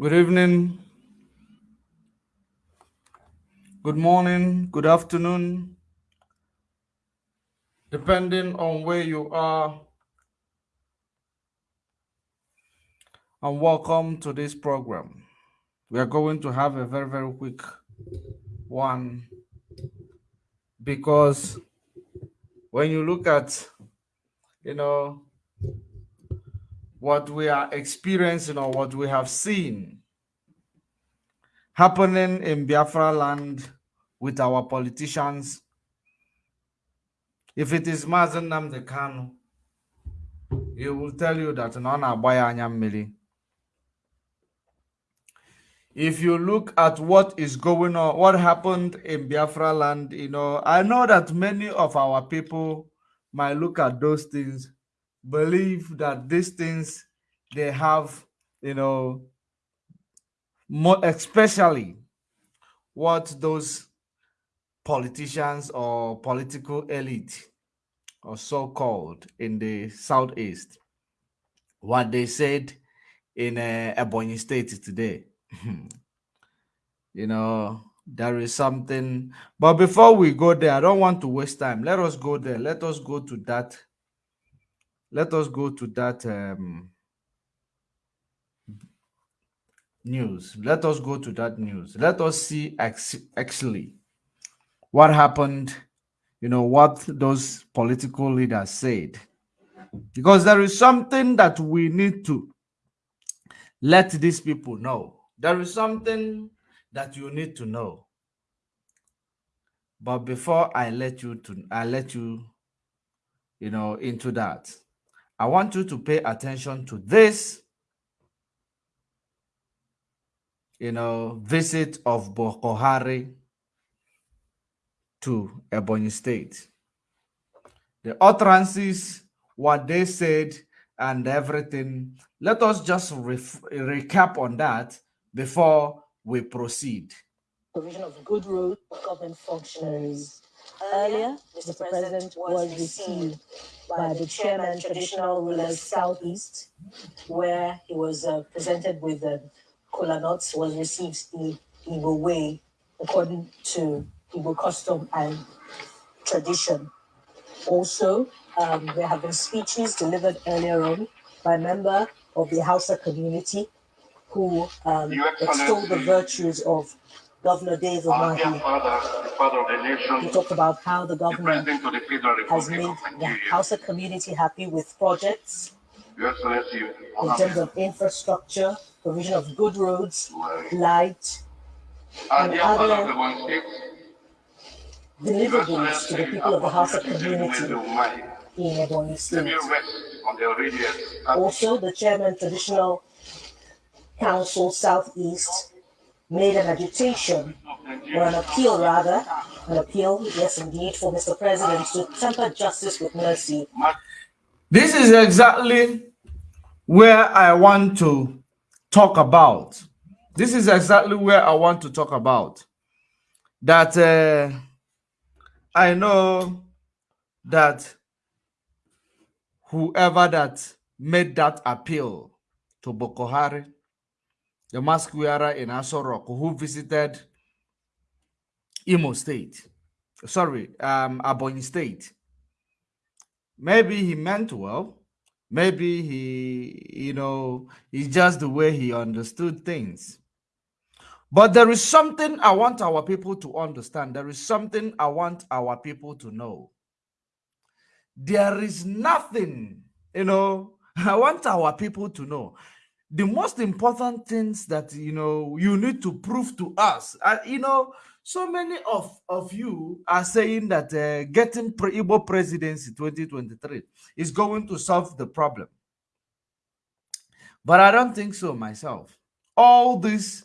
Good evening. Good morning. Good afternoon. Depending on where you are. And welcome to this program. We are going to have a very, very quick one because when you look at, you know, what we are experiencing or what we have seen happening in Biafra land with our politicians. If it is Mazi Nnamdi Kanu, he will tell you that Nona Bayanya Mili. If you look at what is going on, what happened in Biafra land, you know, I know that many of our people might look at those things believe that these things they have, you know, more especially what those politicians or political elite or so-called in the southeast what they said in uh, Ebonyi state today. You know there is something but before we go there i don't want to waste time. Let us go there. Let us go to that let us go to that um, news. Let us go to that news. Let us see actually what happened, you know, what those political leaders said. Because there is something that we need to let these people know. There is something that you need to know. But before I let you to I let you, you know, into that, I want you to pay attention to this, you know, visit of Boko Haram to Ebonyi State. The utterances, what they said, and everything. Let us just recap on that before we proceed. Provision of good roads government functionaries. Earlier, Mr. President was received by the chairman, traditional rulers Southeast, where he was uh, presented with uh, kola nuts, was received the Igbo way, according to Igbo custom and tradition. Also, um, there have been speeches delivered earlier on by a member of the Hausa community who um, extolled the virtues of Governor Umahi. He talked about how the government the has made the Hausa community happy with projects in terms of infrastructure, provision of good roads, light, and other deliverables to the people of the Hausa community in State. Also, the chairman traditional council Southeast made an agitation, or an appeal rather, an appeal, yes indeed, for Mr. President to temper justice with mercy. This is exactly where I want to talk about. This is exactly where I want to talk about. That uh, I know that whoever that made that appeal to Boko Haram the mask wearer in Aso who visited Imo State, sorry, um, State. Maybe he meant well. Maybe he, you know, it's just the way he understood things. But there is something I want our people to understand. There is something I want our people to know. There is nothing, you know, I want our people to know the most important things that you know you need to prove to us uh, you know so many of of you are saying that uh, getting pre Igbo presidency 2023 is going to solve the problem. But i don't think so myself. All this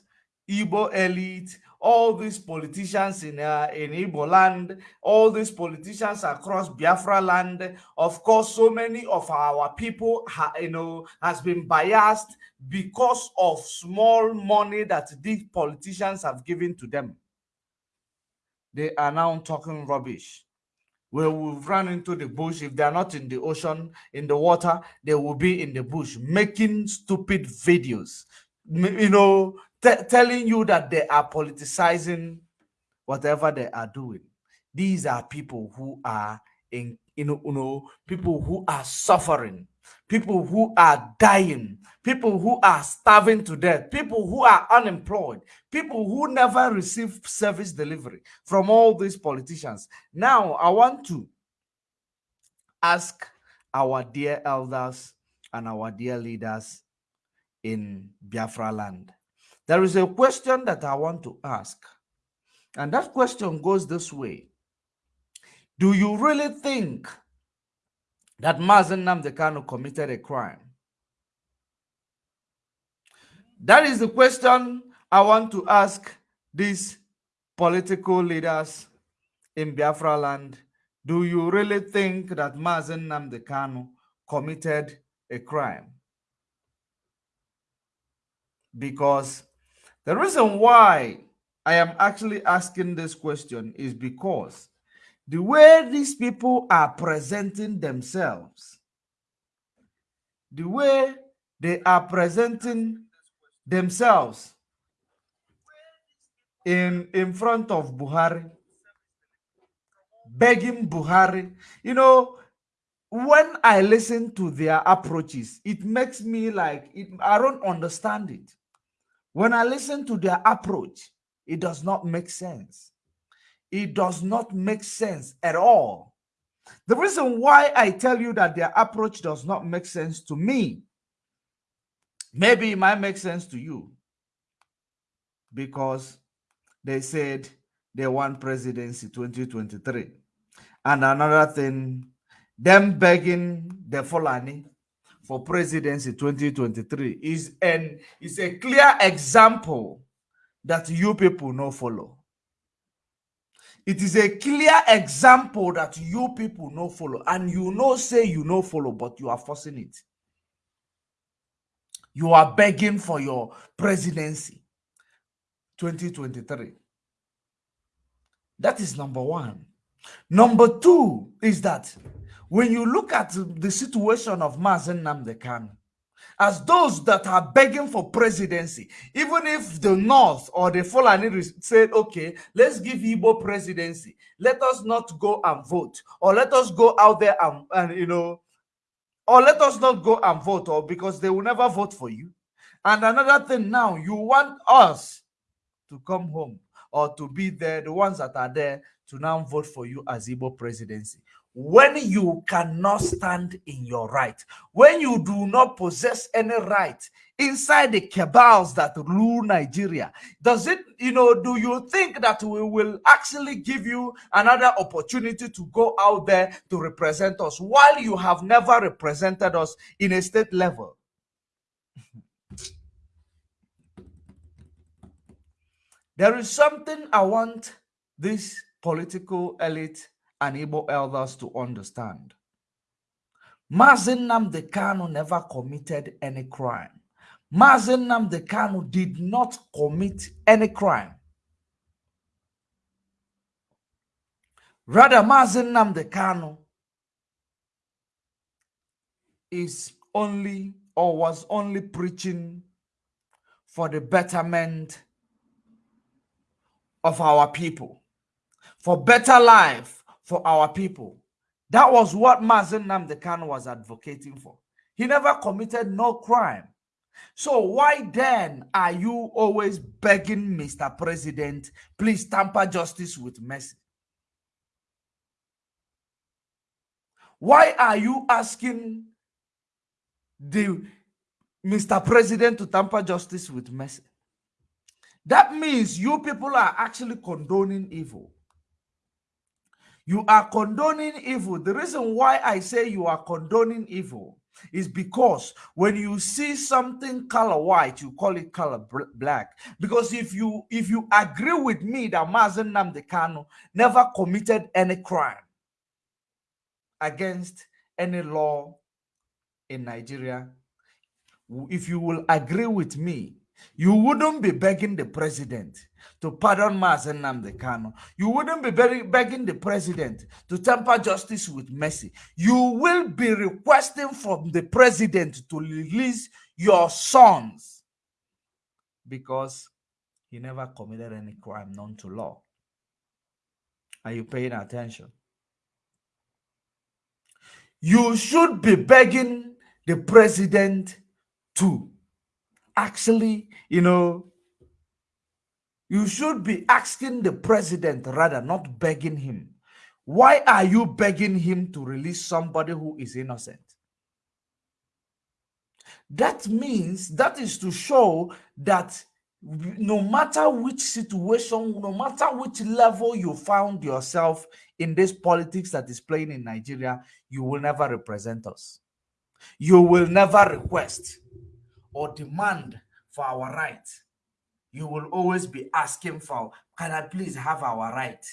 Igbo elite all these politicians in uh, in Igbo land, all these politicians across Biafra land. Of course, so many of our people, you know, has been biased because of small money that these politicians have given to them. They are now talking rubbish. We will run into the bush. If they are not in the ocean, in the water, they will be in the bush making stupid videos you know, telling you that they are politicizing whatever they are doing. These are people who are in, you know, you know, people who are suffering, people who are dying, people who are starving to death, people who are unemployed, people who never receive service delivery from all these politicians. Now, I want to ask our dear elders and our dear leaders in Biafra land. There is a question that I want to ask. And that question goes this way. Do you really think that Mazi Nnamdi Kanu committed a crime? That is the question I want to ask these political leaders in Biafra land. Do you really think that Mazi Nnamdi Kanu committed a crime? Because the reason why I am actually asking this question is because the way these people are presenting themselves, the way they are presenting themselves in, in front of Buhari, begging Buhari, you know, when I listen to their approaches, it makes me like, it, I don't understand it. When I listen to their approach, it does not make sense. It does not make sense at all. The reason why I tell you that their approach does not make sense to me, maybe it might make sense to you because they said they want presidency 2023. And another thing, them begging the Fulani for presidency 2023 is an is a clear example that you people no follow. It is a clear example that you people no follow. And you know say you no follow, but you are forcing it. You are begging for your presidency 2023. That is number one. Number two is that when you look at the situation of Mazi Nnamdi Kanu, as those that are begging for presidency, even if the North or the Fulani said, okay, let's give Igbo presidency, let us not go and vote, or let us go out there and, and you know, or let us not go and vote, or because they will never vote for you. And another thing now, you want us to come home or to be there, the ones that are there to now vote for you as Igbo presidency when you cannot stand in your right, when you do not possess any right inside the cabals that rule Nigeria, does it, you know, do you think that we will actually give you another opportunity to go out there to represent us while you have never represented us in a state level? there is something I want this political elite Igbo elders to understand. Mazi Nnamdi Kanu never committed any crime. Mazi Nnamdi Kanu did not commit any crime. Rather, Mazi Nnamdi Kanu is only or was only preaching for the betterment of our people, for better life for our people. That was what Mazi Nnamdi Kanu was advocating for. He never committed no crime. So why then are you always begging Mr. President, please tamper justice with mercy? Why are you asking the Mr. President to tamper justice with mercy? That means you people are actually condoning evil. You are condoning evil. The reason why I say you are condoning evil is because when you see something color white, you call it color black. Because if you if you agree with me that Mazi Nnamdi Kanu never committed any crime against any law in Nigeria, if you will agree with me you wouldn't be begging the president to pardon Mazi Nnamdi Kanu. You wouldn't be begging the president to temper justice with mercy. You will be requesting from the president to release your sons because he never committed any crime known to law. Are you paying attention? You should be begging the president to actually, you know, you should be asking the president rather, not begging him. Why are you begging him to release somebody who is innocent? That means that is to show that no matter which situation, no matter which level you found yourself in this politics that is playing in Nigeria, you will never represent us. You will never request or demand for our right. You will always be asking for, can I please have our right?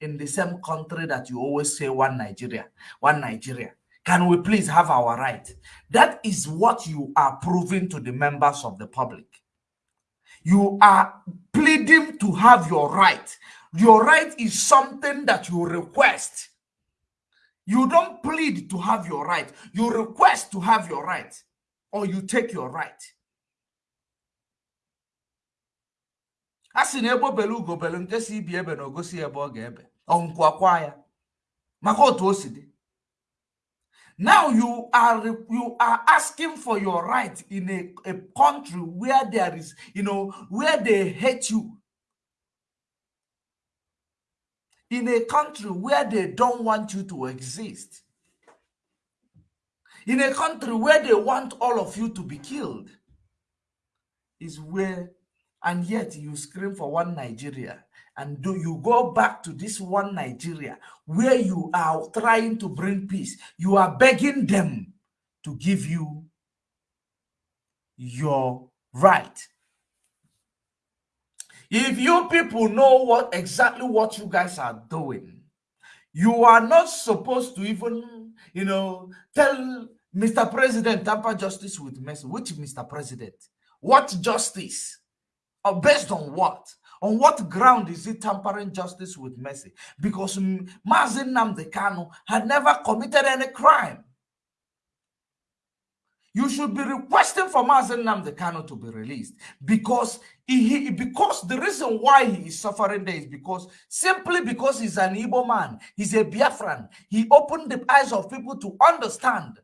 In the same country that you always say one Nigeria, one Nigeria. Can we please have our right? That is what you are proving to the members of the public. You are pleading to have your right. Your right is something that you request. You don't plead to have your right. You request to have your right or you take your right. A sị na egbo bele ugo bele nke si ibi ebe na ogosi ebe ọ ga-ebe. Ọnkwakwa ya. Maka otu o si dị. Now you are you are asking for your right in a, a country where there is you know where they hate you. In a country where they don't want you to exist. In a country where they want all of you to be killed is where and yet you scream for one Nigeria. And do you go back to this one Nigeria where you are trying to bring peace? You are begging them to give you your right. If you people know what exactly what you guys are doing you are not supposed to even you know tell mr president tamper justice with which mr president? What justice or based on what on what ground is he tampering justice with mercy? Because Mazi Nnamdi Kanu had never committed any crime. You should be requesting for Mazi Nnamdi Kanu to be released because he, because the reason why he is suffering there is because simply because he's an Igbo man, he's a Biafran. He opened the eyes of people to understand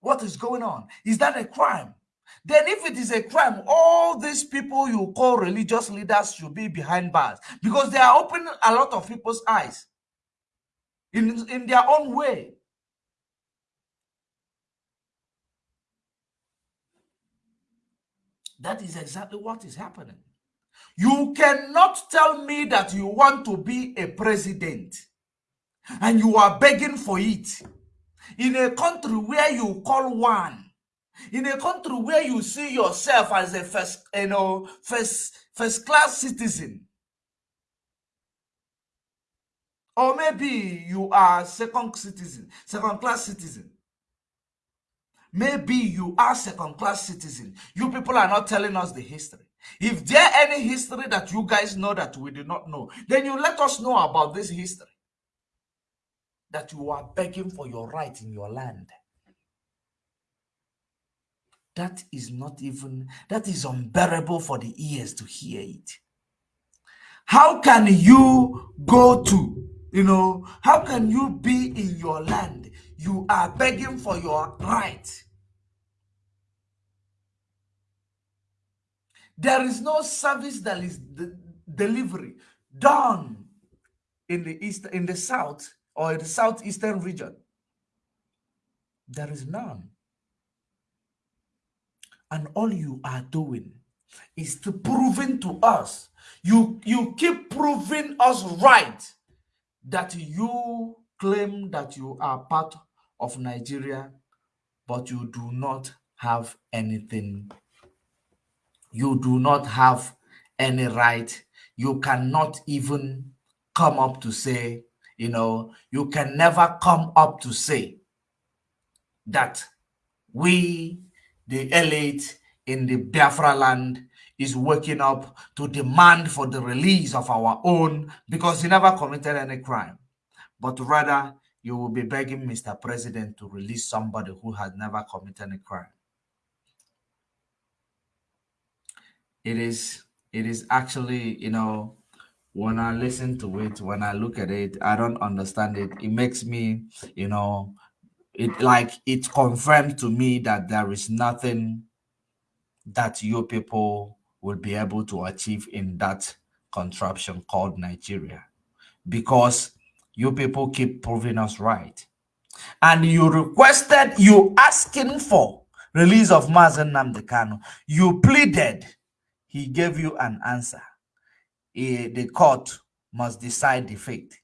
what is going on. Is that a crime? Then if it is a crime, all these people you call religious leaders should be behind bars because they are opening a lot of people's eyes in, in their own way. That is exactly what is happening. You cannot tell me that you want to be a president and you are begging for it in a country where you call one in a country where you see yourself as a first you know first first class citizen or maybe you are second citizen second class citizen maybe you are second class citizen you people are not telling us the history. If there any history that you guys know that we do not know then you let us know about this history that you are begging for your right in your land that is not even, that is unbearable for the ears to hear it. How can you go to, you know, how can you be in your land? You are begging for your right. There is no service that is delivery done in the east, in the south, or in the southeastern region. There is none. And all you are doing is to proving to us, you, you keep proving us right that you claim that you are part of Nigeria, but you do not have anything. You do not have any right. You cannot even come up to say, you know, you can never come up to say that we the elite in the Biafra land is waking up to demand for the release of our own because he never committed any crime. But rather, you will be begging Mr. President to release somebody who has never committed any crime. it is it is actually you know when I listen to it, when I look at it, I don't understand it. It makes me, you know, it like it confirmed to me that there is nothing that you people will be able to achieve in that contraption called Nigeria because you people keep proving us right. And you requested, you asking for release of Mazi Nnamdi Kanu. You pleaded, he gave you an answer. Eh, the court must decide the fate.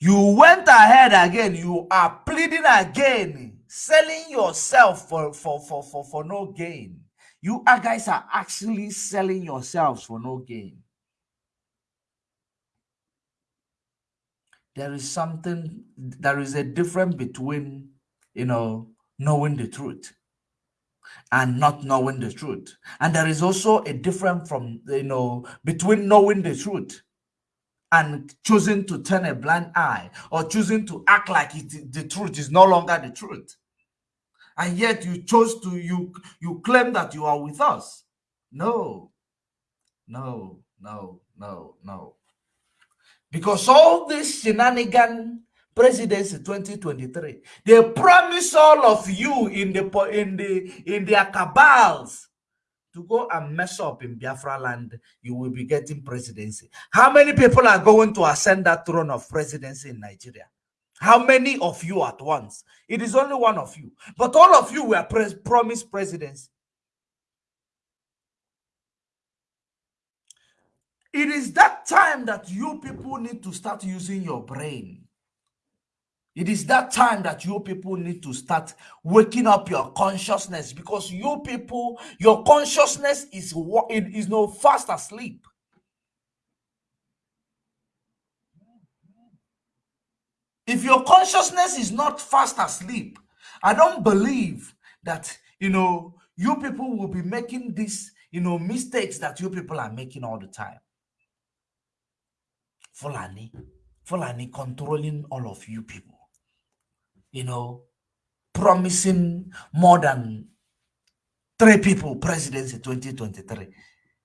You went ahead again, you are pleading again, selling yourself for, for, for, for, for no gain. You guys are actually selling yourselves for no gain. There is something, there is a difference between, you know, knowing the truth and not knowing the truth. And there is also a difference from, you know, between knowing the truth and choosing to turn a blind eye or choosing to act like it, the truth is no longer the truth. And yet you chose to you you claim that you are with us. No. No no no no. Because all this shenanigan presidency 2023 they promise all of you in the in the in their cabals to go and mess up in Biafra land, you will be getting presidency. How many people are going to ascend that throne of presidency in Nigeria? How many of you at once? It is only one of you. But all of you were promised presidency. It is that time that you people need to start using your brain. It is that time that you people need to start waking up your consciousness because you people, your consciousness is it is no fast asleep. If your consciousness is not fast asleep, I don't believe that you know you people will be making these you know mistakes that you people are making all the time. Fulani, Fulani controlling all of you people you know, promising more than three people presidency 2023.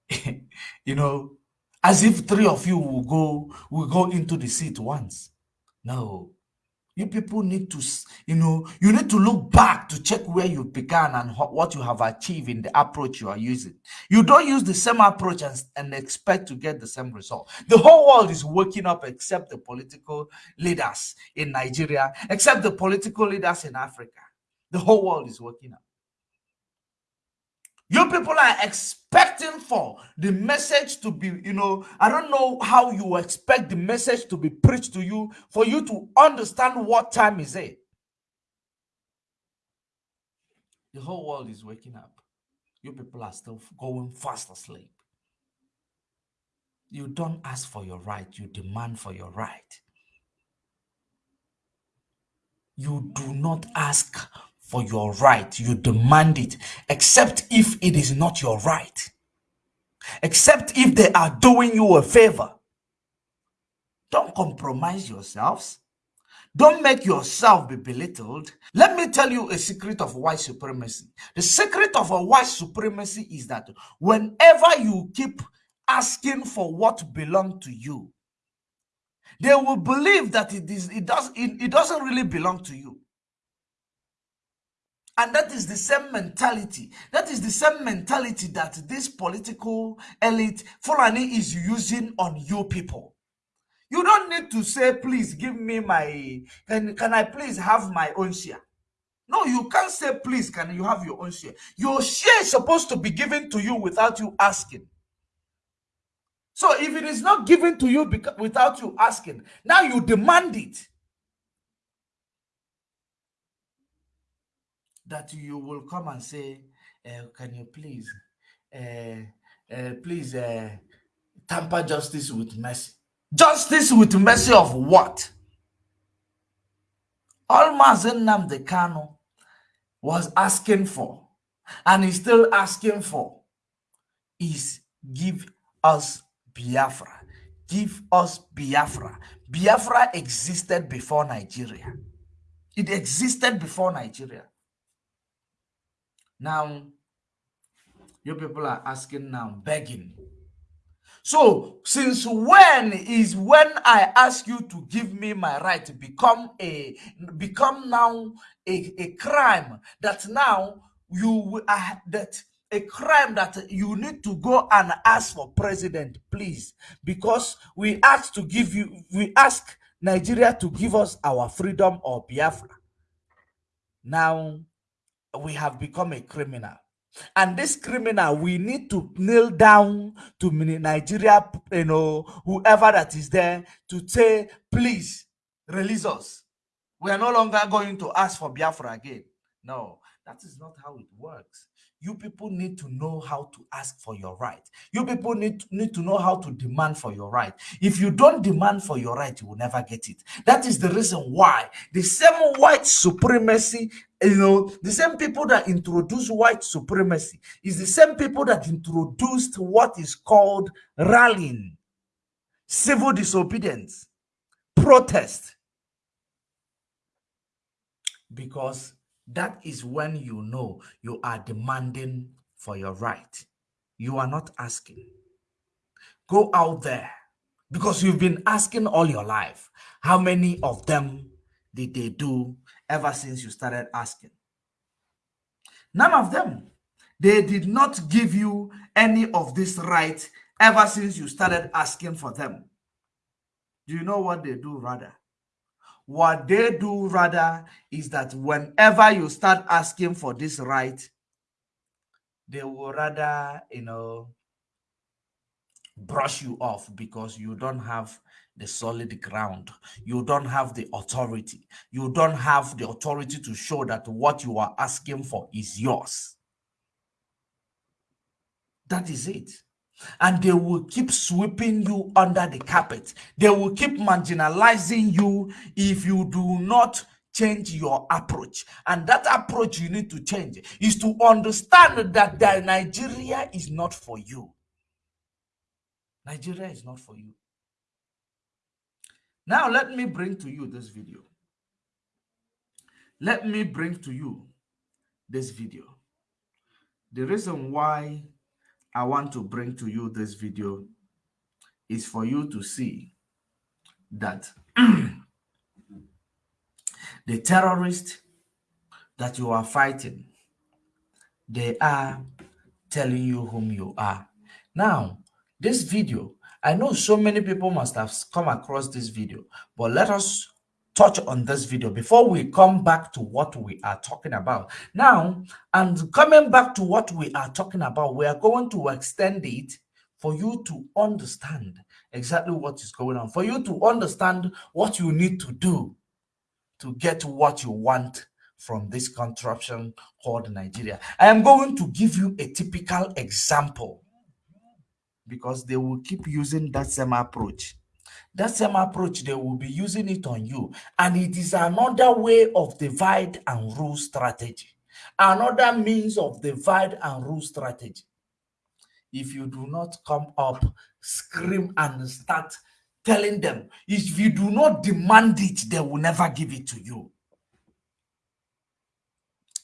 you know, as if three of you will go will go into the seat once. No, you people need to, you know, you need to look back to check where you began and what you have achieved in the approach you are using. You don't use the same approach and, and expect to get the same result. The whole world is waking up except the political leaders in Nigeria, except the political leaders in Africa. The whole world is waking up. You people are expecting for the message to be, you know, I don't know how you expect the message to be preached to you for you to understand what time is it. The whole world is waking up. You people are still going fast asleep. You don't ask for your right, you demand for your right. You do not ask for your right. You demand it, except if it is not your right. Except if they are doing you a favor. Don't compromise yourselves. Don't make yourself be belittled. Let me tell you a secret of white supremacy. The secret of a white supremacy is that whenever you keep asking for what belongs to you, they will believe that it is it does it, it doesn't really belong to you. And that is the same mentality. That is the same mentality that this political elite, Fulani, is using on you people. You don't need to say, please give me my, can, can I please have my own share? No, you can't say, please, can you have your own share? Your share is supposed to be given to you without you asking. So if it is not given to you without you asking, now you demand it. That you will come and say, uh, can you please, uh, please tamper justice with mercy? Justice with mercy of what? All Mazi Nnamdi Kanu was asking for, and is still asking for, is give us Biafra. Give us Biafra. Biafra existed before Nigeria. It existed before Nigeria. Now, You people are asking now, begging. So, since when is when I ask you to give me my right to become a become now a, a crime that now you uh, that a crime that you need to go and ask for president, please, because we ask to give you we ask Nigeria to give us our freedom or Biafra. Now we have become a criminal. And this criminal, we need to kneel down to Nigeria, you know, whoever that is there to say, please release us. We are no longer going to ask for Biafra again. No, that is not how it works. You people need to know how to ask for your right. You people need, need to know how to demand for your right. If you don't demand for your right, you will never get it. That is the reason why the same white supremacy, you know, the same people that introduced white supremacy is the same people that introduced what is called rallying, civil disobedience, protest. Because that is when you know you are demanding for your right. You are not asking. Go out there because you've been asking all your life. How many of them did they do ever since you started asking? None of them. They did not give you any of this right ever since you started asking for them. Do you know what they do rather? What they do rather is that whenever you start asking for this right, they will rather, you know, brush you off because you don't have the solid ground. You don't have the authority. You don't have the authority to show that what you are asking for is yours. That is it and they will keep sweeping you under the carpet. They will keep marginalizing you if you do not change your approach. And that approach you need to change is to understand that Nigeria is not for you. Nigeria is not for you. Now, let me bring to you this video. Let me bring to you this video. The reason why I want to bring to you this video is for you to see that the terrorists that you are fighting, they are telling you whom you are. Now, this video, I know so many people must have come across this video, but let us touch on this video before we come back to what we are talking about. Now, and coming back to what we are talking about, we are going to extend it for you to understand exactly what is going on, for you to understand what you need to do to get what you want from this contraption called Nigeria. I am going to give you a typical example because they will keep using that same approach. That same approach they will be using it on you. And it is another way of divide and rule strategy. Another means of divide and rule strategy. If you do not come up scream and start telling them. If you do not demand it they will never give it to you.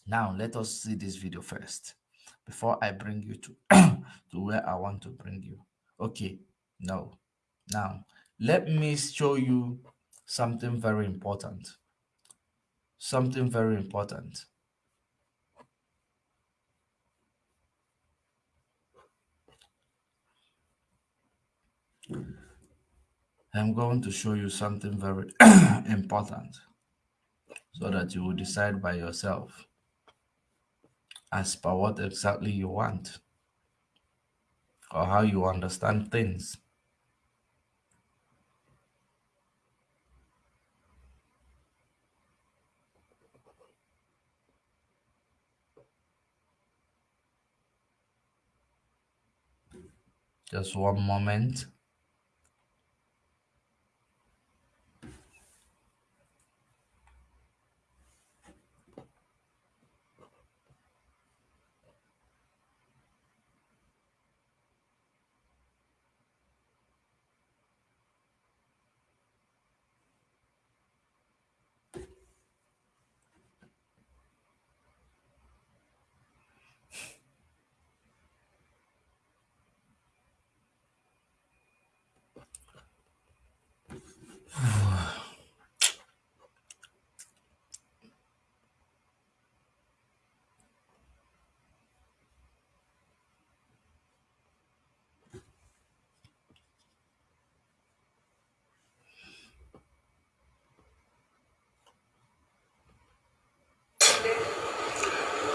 Now let us see this video first before i bring you to to where i want to bring you okay no now let me show you something very important. Something very important. I'm going to show you something very important so that you will decide by yourself as per what exactly you want or how you understand things. Just one moment.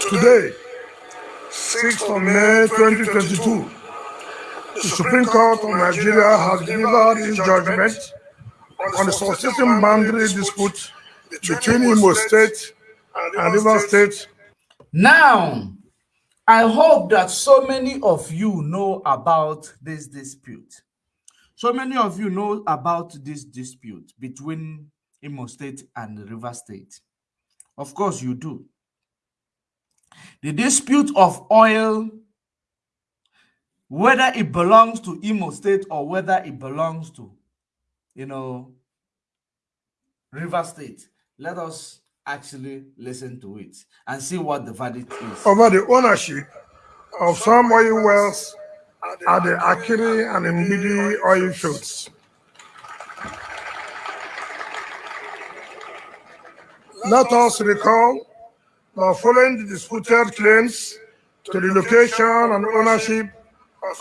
Today, 6th of May 2022, the Supreme Court of Nigeria has delivered its judgment on the succession boundary dispute between Imo State and River State. Now, I hope that so many of you know about this dispute. So many of you know about this dispute between Imo State and River State. Of course, you do. The dispute of oil, whether it belongs to Imo State or whether it belongs to, you know, River State. Let us actually listen to it and see what the verdict is. Over the ownership of some oil wells at the Akiri and Mbede oil fields. Let us recall following the disputed claims to the location and ownership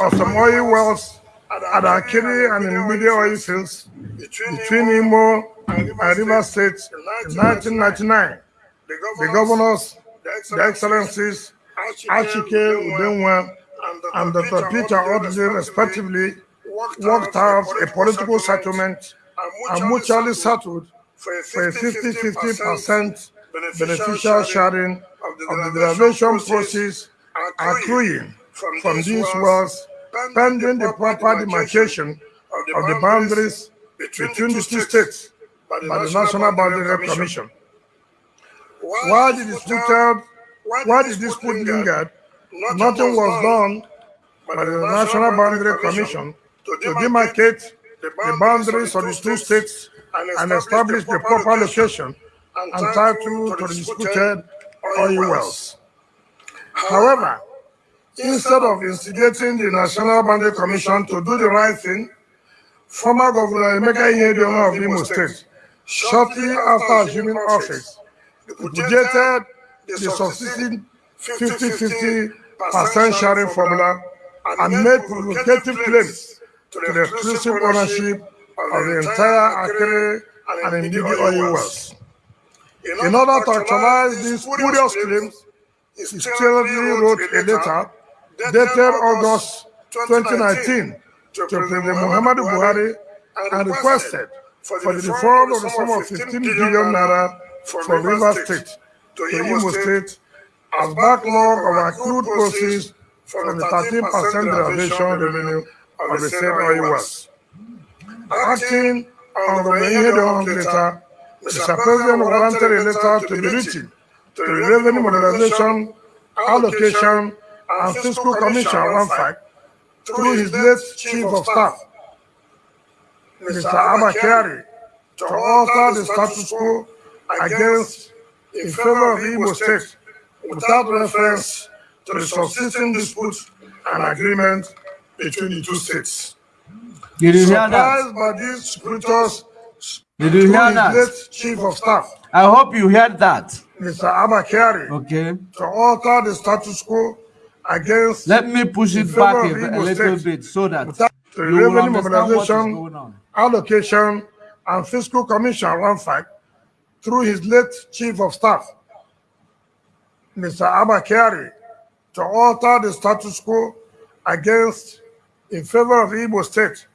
of some oil wells at Akiri and in Mbede oil fields between Imo and River State in 1999, the governors, the excellencies, Achike Udenwa and Dr. Peter Odili, respectively, worked out a political settlement and mutually settled for a 50-50% beneficial sharing of the derivation proceeds accruing from these wells pending the proper demarcation of the boundaries between the two states by the National Boundary Commission. Why did While the disputed, while the dispute lingered, nothing was done by the National Boundary Commission to demarcate the boundaries of the two states and establish the proper location and title to the disputed oil wells. However, instead of instigating the National Boundary Commission to do the right thing, former Governor Emeka Ihedioha of Imo State, shortly after assuming office, repudiated the subsisting 50-50% sharing formula and made provocative claims to the exclusive ownership of the entire Akere and Ndidi oil wells. In order to actualize these spurious claims, he stealthily wrote a letter dated August 2019 to President Muhammadu Buhari and requested for the refund of the sum of 15 billion naira from River State to Imo State as backlog of accrued proceeds from the 13% derivation revenue of the said oil wells. Acting on the Mahedon letter, Mr. President warranted a letter to be written to the Revenue Modernization, Allocation, and Fiscal Commission, RAMFAC, through his late Chief of Staff, Mr. Abakari, to alter the status quo against in favor of Igbo State without reference to the subsisting dispute and agreement between the two states. Surprised by these scriptures Did you hear his that? late Chief of Staff, I hope you heard that. Mr. Abba Kyari, Okay. to alter the status quo against Let me push it back a, a little bit so that the you will understand what is going on. Allocation, and Fiscal Commission, RAMFAC, through his late Chief of Staff, Mr. Abba Kyari, to alter the status quo against in favor of Imo State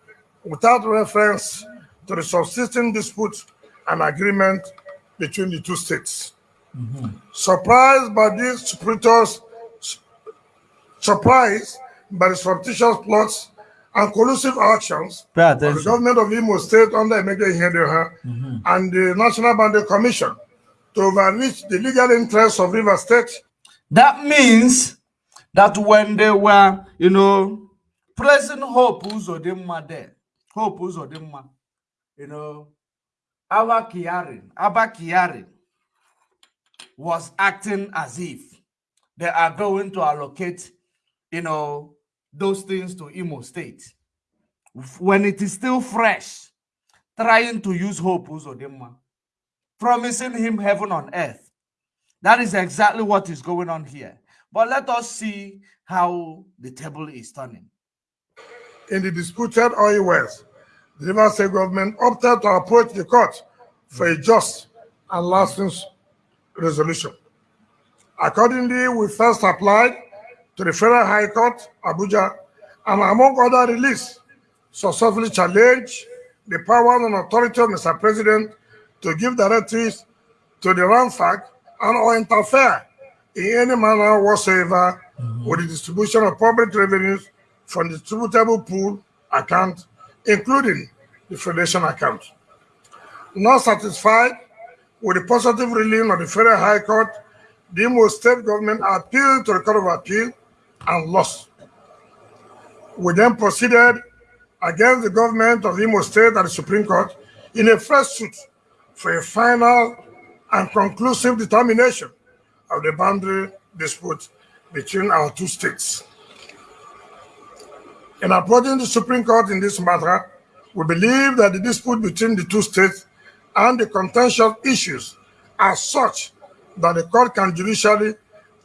without reference to the subsisting dispute and agreement between the two states. Surprised by these supporters, surprised by the surreptitious plots and collusive actions of the government of Imo State under Emeka Ihedioha and the National Boundary Commission to overreach the legal interests of River State That means that when they were, you know, pressing Hope Uzodinma there, Hope Uzodinma, you know, Abba Kiarin, Abba Kiarin was acting as if they are going to allocate, you know, those things to Imo State. When it is still fresh, trying to use Hope Uzodinma, promising him heaven on earth. That is exactly what is going on here. But let us see how the table is turning. in the disputed oil wells. The River State government opted to approach the court for a just and lasting resolution. Accordingly, we first applied to the Federal High Court, Abuja, and among other release, successfully challenged the power and authority of Mr. President to give directives to the ransack and or interfere in any manner whatsoever mm -hmm. with the distribution of public revenues from the distributable pool account, including the Federation account. Not satisfied with the positive ruling of the Federal High Court, the Imo State government appealed to the Court of Appeal and lost. We then proceeded against the government of Imo State and the Supreme Court in a fresh suit for a final and conclusive determination of the boundary dispute between our two states. In approaching the Supreme Court in this matter, we believe that the dispute between the two states and the contentious issues are such that the court can judicially,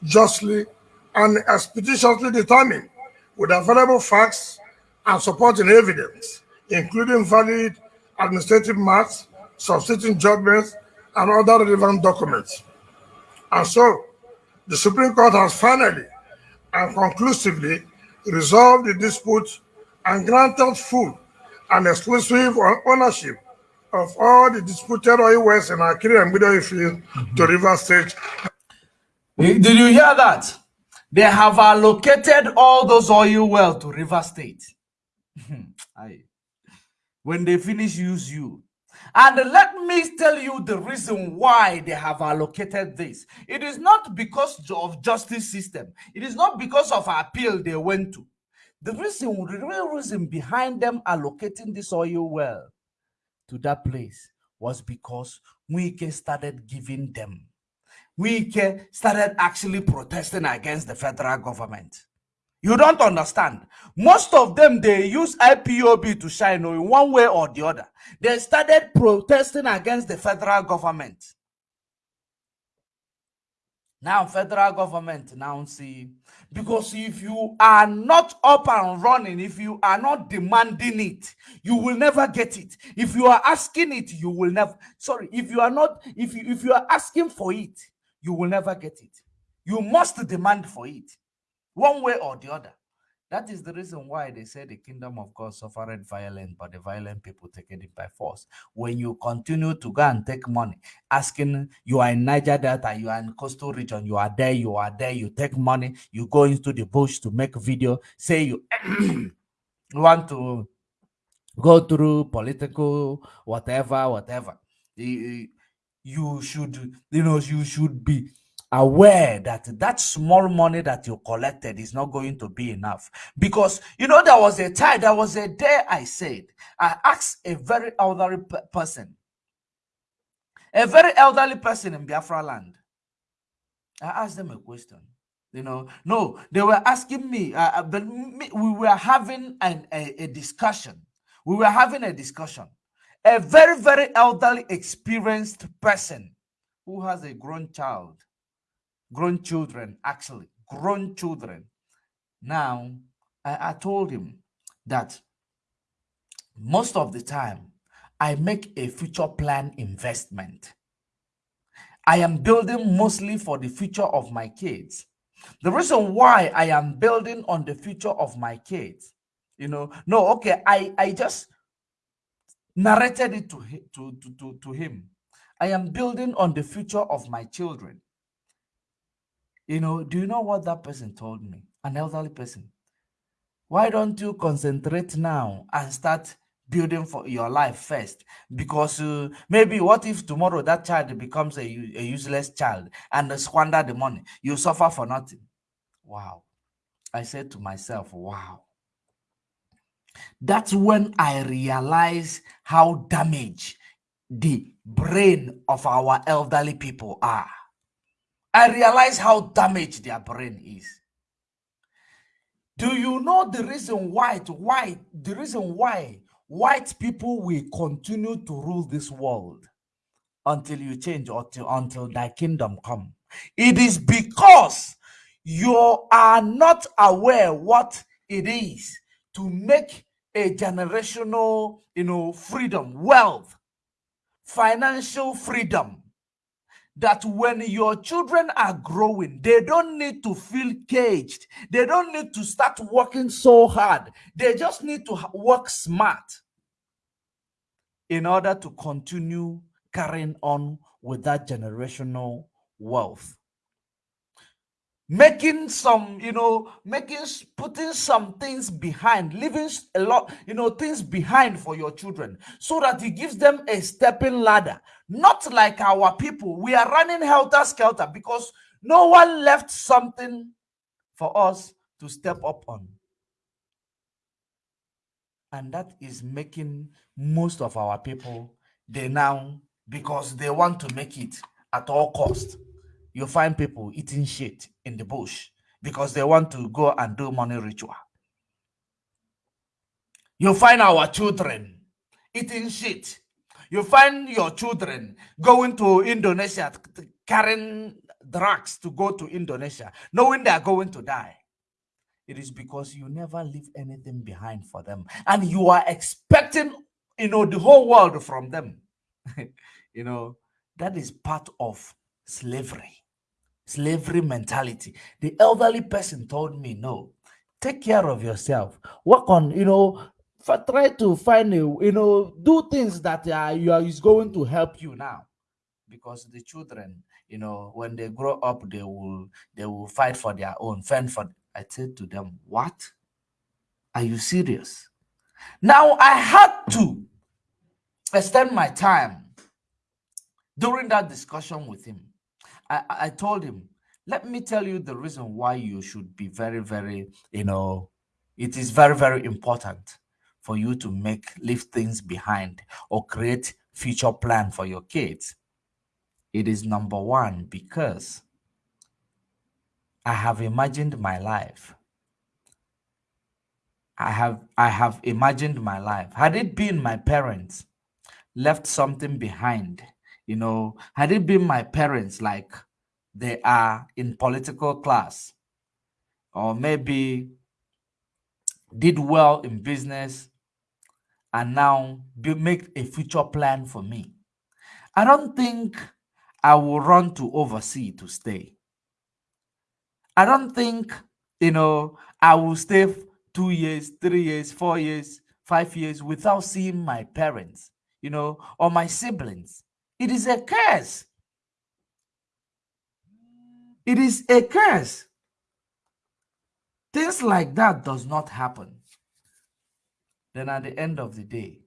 justly, and expeditiously determine with available facts and supporting evidence, including valid administrative maps, substituting judgments, and other relevant documents. And so, the Supreme Court has finally and conclusively resolved the dispute and granted full and exclusive ownership of all the disputed oil wells in Akiri and Middle Field to mhm. River State. Eh, did you hear that? They have allocated all those oil wells to River State. when they finish, use you. And let me tell you the reason why they have allocated this. It is not because of justice system. It is not because of appeal they went to. The reason, the real reason behind them allocating this oil well to that place was because Wike started giving them. Wike started actually protesting against the federal government. You don't understand. Most of them, they use IPOB to shine oh, in one way or the other. They started protesting against the federal government. Now, federal government now see, because if you are not up and running, if you are not demanding it, you will never get it. If you are asking it, you will never, sorry, if you are not, if you, if you are asking for it, you will never get it. You must demand for it one way or the other. That is the reason why they say the kingdom of God suffered violence, but the violent people taking it by force. When you continue to go and take money, asking you are in Niger Delta, you are in coastal region, you are there, you are there, you take money, you go into the bush to make video, say you want to go through political whatever, whatever. You should, you know, you should be aware that that small money that you collected is not going to be enough. Because you know there was a time there was a day i said i asked a very elderly person a very elderly person in biafra land. I asked them a question you know. No they were asking me uh, uh but me, we were having an, a, a discussion. We were having a discussion. A very very elderly experienced person who has a grown child grown children, actually, grown children. Now, I, I told him that most of the time, I make a future plan investment. I am building mostly for the future of my kids. The reason why I am building on the future of my kids, you know, no, okay, I, I just narrated it to, to, to, to, to him. I am building on the future of my children. You know, do you know what that person told me? An elderly person. Why don't you concentrate now and start building for your life first? Because uh, maybe what if tomorrow that child becomes a, a useless child and squander the money? You suffer for nothing. Wow. I said to myself, wow. That's when I realize how damaged the brain of our elderly people are. I realize how damaged their brain is. Do you know the reason why, why, the reason why white people will continue to rule this world until you change or till, until thy kingdom come? It is because you are not aware what it is to make a generational, you know, freedom, wealth, financial freedom that when your children are growing, they don't need to feel caged. They don't need to start working so hard. They just need to work smart in order to continue carrying on with that generational wealth making some you know making putting some things behind leaving a lot you know things behind for your children so that he gives them a stepping ladder. Not like our people. We are running helter skelter because no one left something for us to step up on. And that is making most of our people they now because they want to make it at all cost you find people eating shit in the bush because they want to go and do money ritual. You find our children eating shit. You find your children going to Indonesia, carrying drugs to go to Indonesia, knowing they are going to die. It is because you never leave anything behind for them. And you are expecting, you know, the whole world from them. you know, that is part of slavery slavery mentality. The elderly person told me, no, take care of yourself. Work on, you know, try to find a, you know, do things that uh, you are is going to help you now. Because the children, you know, when they grow up, they will they will fight for their own, fend for. I said to them, "What? Are you serious?" Now I had to extend my time during that discussion with him I, I told him, let me tell you the reason why you should be very, very, you know, it is very, very important for you to make leave things behind or create future plan for your kids. It is number one because I have imagined my life. I have I have imagined my life. Had it been my parents left something behind you know, had it been my parents, like they are in political class, or maybe did well in business and now make a future plan for me. I don't think I will run to overseas to stay. I don't think, you know, I will stay two years, three years, four years, five years without seeing my parents, you know, or my siblings. It is a curse. It is a curse. Things like that does not happen. Then at the end of the day,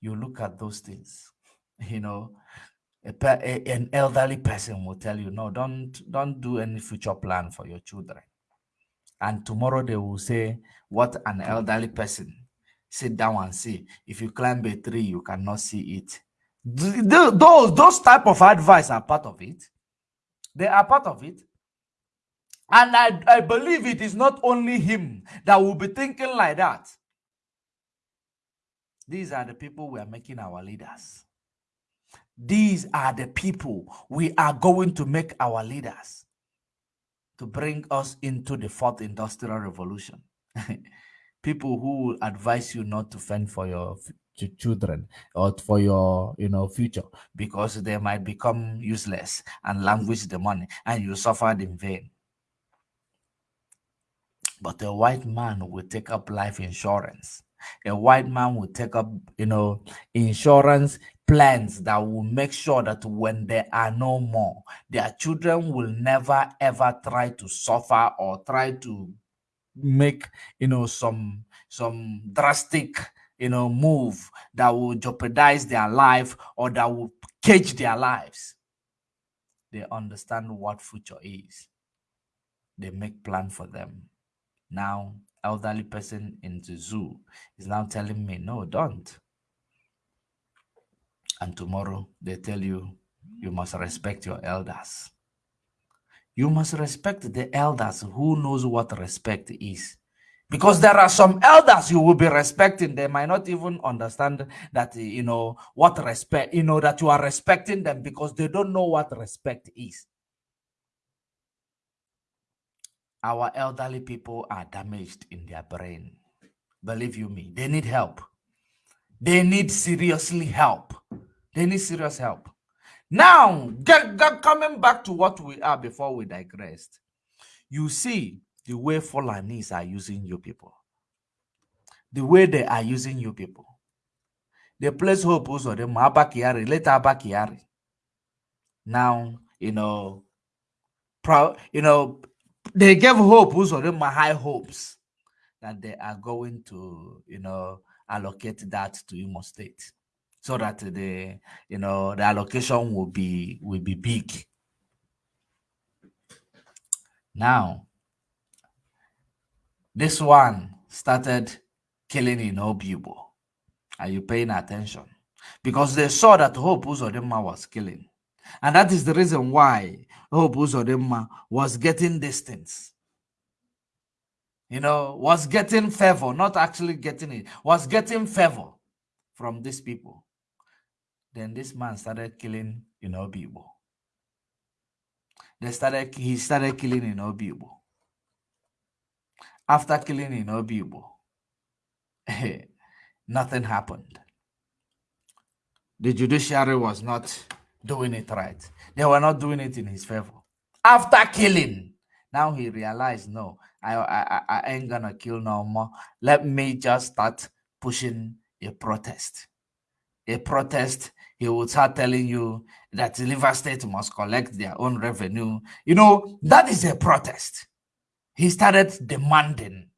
you look at those things. You know, a, a, an elderly person will tell you, no, don't don't do any future plan for your children. And tomorrow they will say, what an elderly person. Sit down and see. If you climb a tree, you cannot see it those those type of advice are part of it. They are part of it. And I, I believe it is not only him that will be thinking like that. These are the people we are making our leaders. These are the people we are going to make our leaders to bring us into the fourth industrial revolution. People who will advise you not to fend for your children or for your you know future because they might become useless and languish the money and you suffered in vain. But a white man will take up life insurance. A white man will take up you know insurance plans that will make sure that when there are no more their children will never ever try to suffer or try to make you know some some drastic you know move that will jeopardize their life or that will cage their lives. They understand what future is. They make plan for them. Now elderly person in the zoo is now telling me no don't. And tomorrow they tell you you must respect your elders. You must respect the elders who knows what respect is because there are some elders you will be respecting. They might not even understand that you know what respect you know that you are respecting them because they don't know what respect is. Our elderly people are damaged in their brain. Believe you me they need help. They need seriously help. They need serious help. Now, get, get, coming back to what we are before we digressed, you see the way Fulanis are using you people, the way they are using you people. They place hope also the Abba Kyari, later Abba Kyari. Now, you know, proud, you know, they gave hope also the high hopes that they are going to, you know, allocate that to Imo State so that the you know the allocation will be will be big. Now, this one started killing in Obigbo. Are you paying attention? Because they saw that Hope Uzodinma was killing. And that is the reason why Hope Uzodinma was getting distance. You know, was getting favor, not actually getting it, was getting favor from these people. Then this man started killing in Obigbo. They started he started killing in Obigbo. After killing in Obigbo, nothing happened. The judiciary was not doing it right. They were not doing it in his favor. After killing, now he realized, no, I, I, I ain't gonna kill no more. Let me just start pushing a protest. A protest he will start telling you that the Liver State must collect their own revenue. You know, that is a protest. He started demanding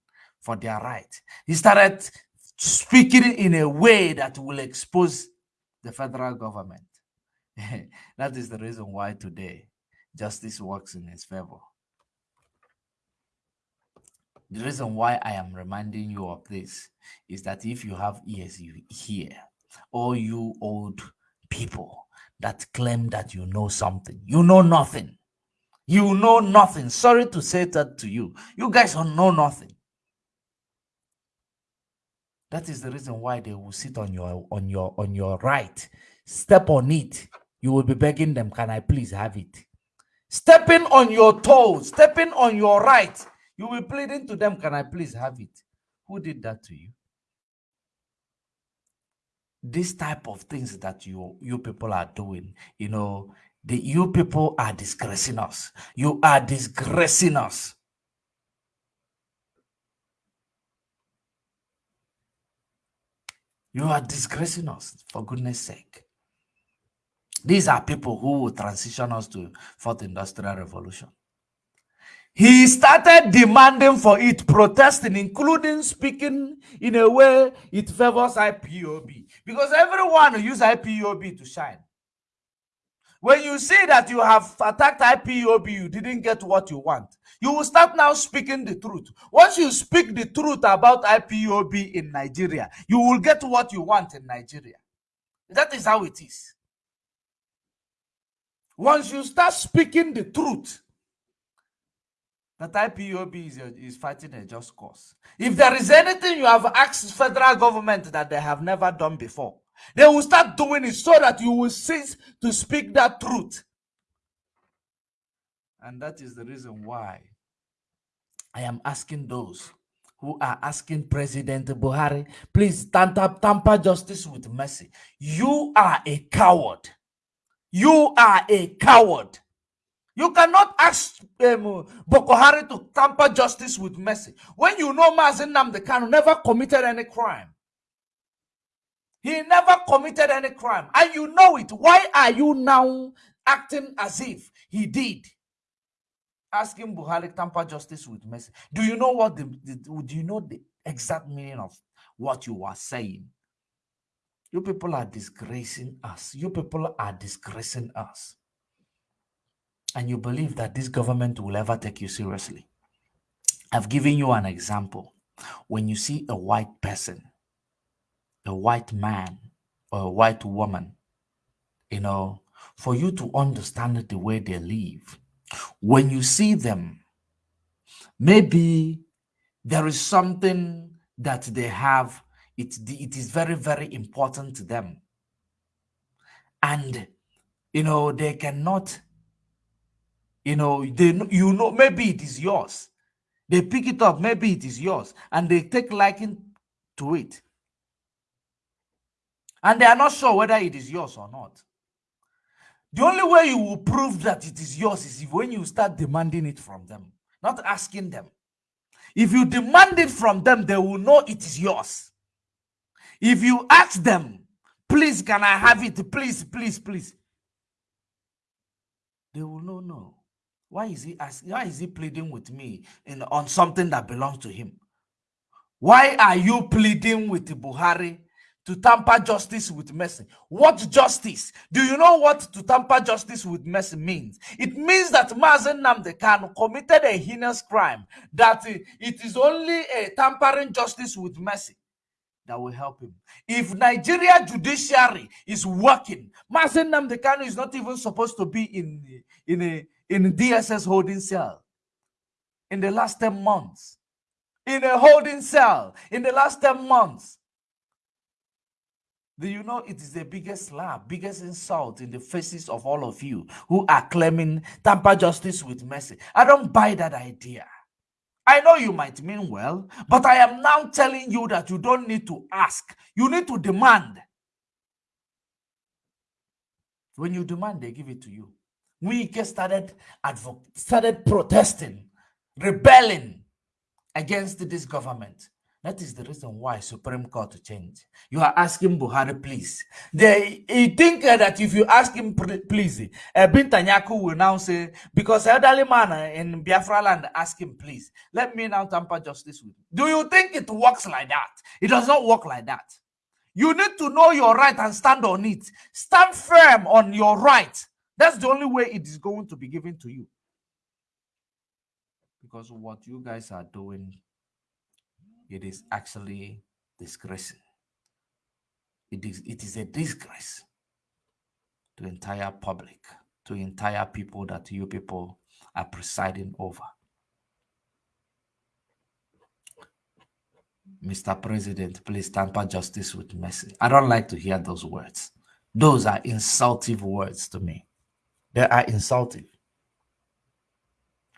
for their right. He started speaking in a way that will expose the federal government. that is the reason why today justice works in his favor. The reason why I am reminding you of this is that if you have ears, you hear. All you old people that claim that you know something. You know nothing. You know nothing. Sorry to say that to you. You guys don't know nothing. That is the reason why they will sit on your on your on your right. Step on it. You will be begging them, can I please have it? Stepping on your toes, stepping on your right. You will be pleading to them, can I please have it? Who did that to you? this type of things that you you people are doing you know the you people are disgracing us you are disgracing us you are disgracing us for goodness sake these are people who will transition us to fourth industrial revolution he started demanding for it, protesting, including speaking in a way it favors IPOB. Because everyone use IPOB to shine. When you see that you have attacked IPOB, you didn't get what you want. You will start now speaking the truth. Once you speak the truth about IPOB in Nigeria, you will get what you want in Nigeria. That is how it is. Once you start speaking the truth, that IPOB is, is fighting a just cause. If there is anything you have asked federal government that they have never done before, they will start doing it so that you will cease to speak that truth. And that is the reason why I am asking those who are asking President Buhari, please tamper, tamper justice with mercy. You are a coward. You are a coward. You cannot ask um, Boko Haram to tamper justice with mercy when you know Mazi Nnamdi Kanu never committed any crime. He never committed any crime, and you know it. Why are you now acting as if he did? Asking Buhari tamper justice with mercy. Do you know what the, the do you know the exact meaning of what you are saying? You people are disgracing us. You people are disgracing us and you believe that this government will ever take you seriously. I've given you an example. When you see a white person, a white man, or a white woman, you know, for you to understand the way they live, when you see them, maybe there is something that they have, it, it is very, very important to them. And, you know, they cannot you know they you know maybe it is yours. They pick it up maybe it is yours. And they take liking to it and they are not sure whether it is yours or not The only way you will prove that it is yours is if when you start demanding it from them, not asking them. If you demand it from them, they will know it is yours. If you ask them, please, can I have it? Please, please, please. They will know, no. Why is he asking? Why is he pleading with me in, on something that belongs to him? Why are you pleading with Buhari to tamper justice with mercy. What justice? Do you know what to tamper justice with mercy means? It means that Mazi Nnamdi Kanu committed a heinous crime, that it is only a tampering justice with mercy that will help him. If Nigeria judiciary is working, Mazi Nnamdi Kanu is not even supposed to be in, in, a, in DSS holding cell in the last 10 months. In a holding cell in the last 10 months. Do you know it is the biggest slap, biggest insult in the faces of all of you who are claiming tamper justice with mercy? I don't buy that idea. I know you might mean well, but I am now telling you that you don't need to ask. You need to demand. When you demand, they give it to you. We started started protesting, rebelling against this government. That is the reason why Supreme Court to change. You are asking Buhari, please. They think that if you ask him, please, uh, Bintanyaku will now say, because elderly man in Biafra land ask him, please, let me now tamper justice with you. Do you think it works like that? It does not work like that. You need to know your right and stand on it. Stand firm on your right. That's the only way it is going to be given to you. Because what you guys are doing it is actually disgracing. It is, it is a disgrace to entire public, to entire people that you people are presiding over. Mr. President, please tamper justice with mercy. I don't like to hear those words. Those are insultive words to me. They are insultive.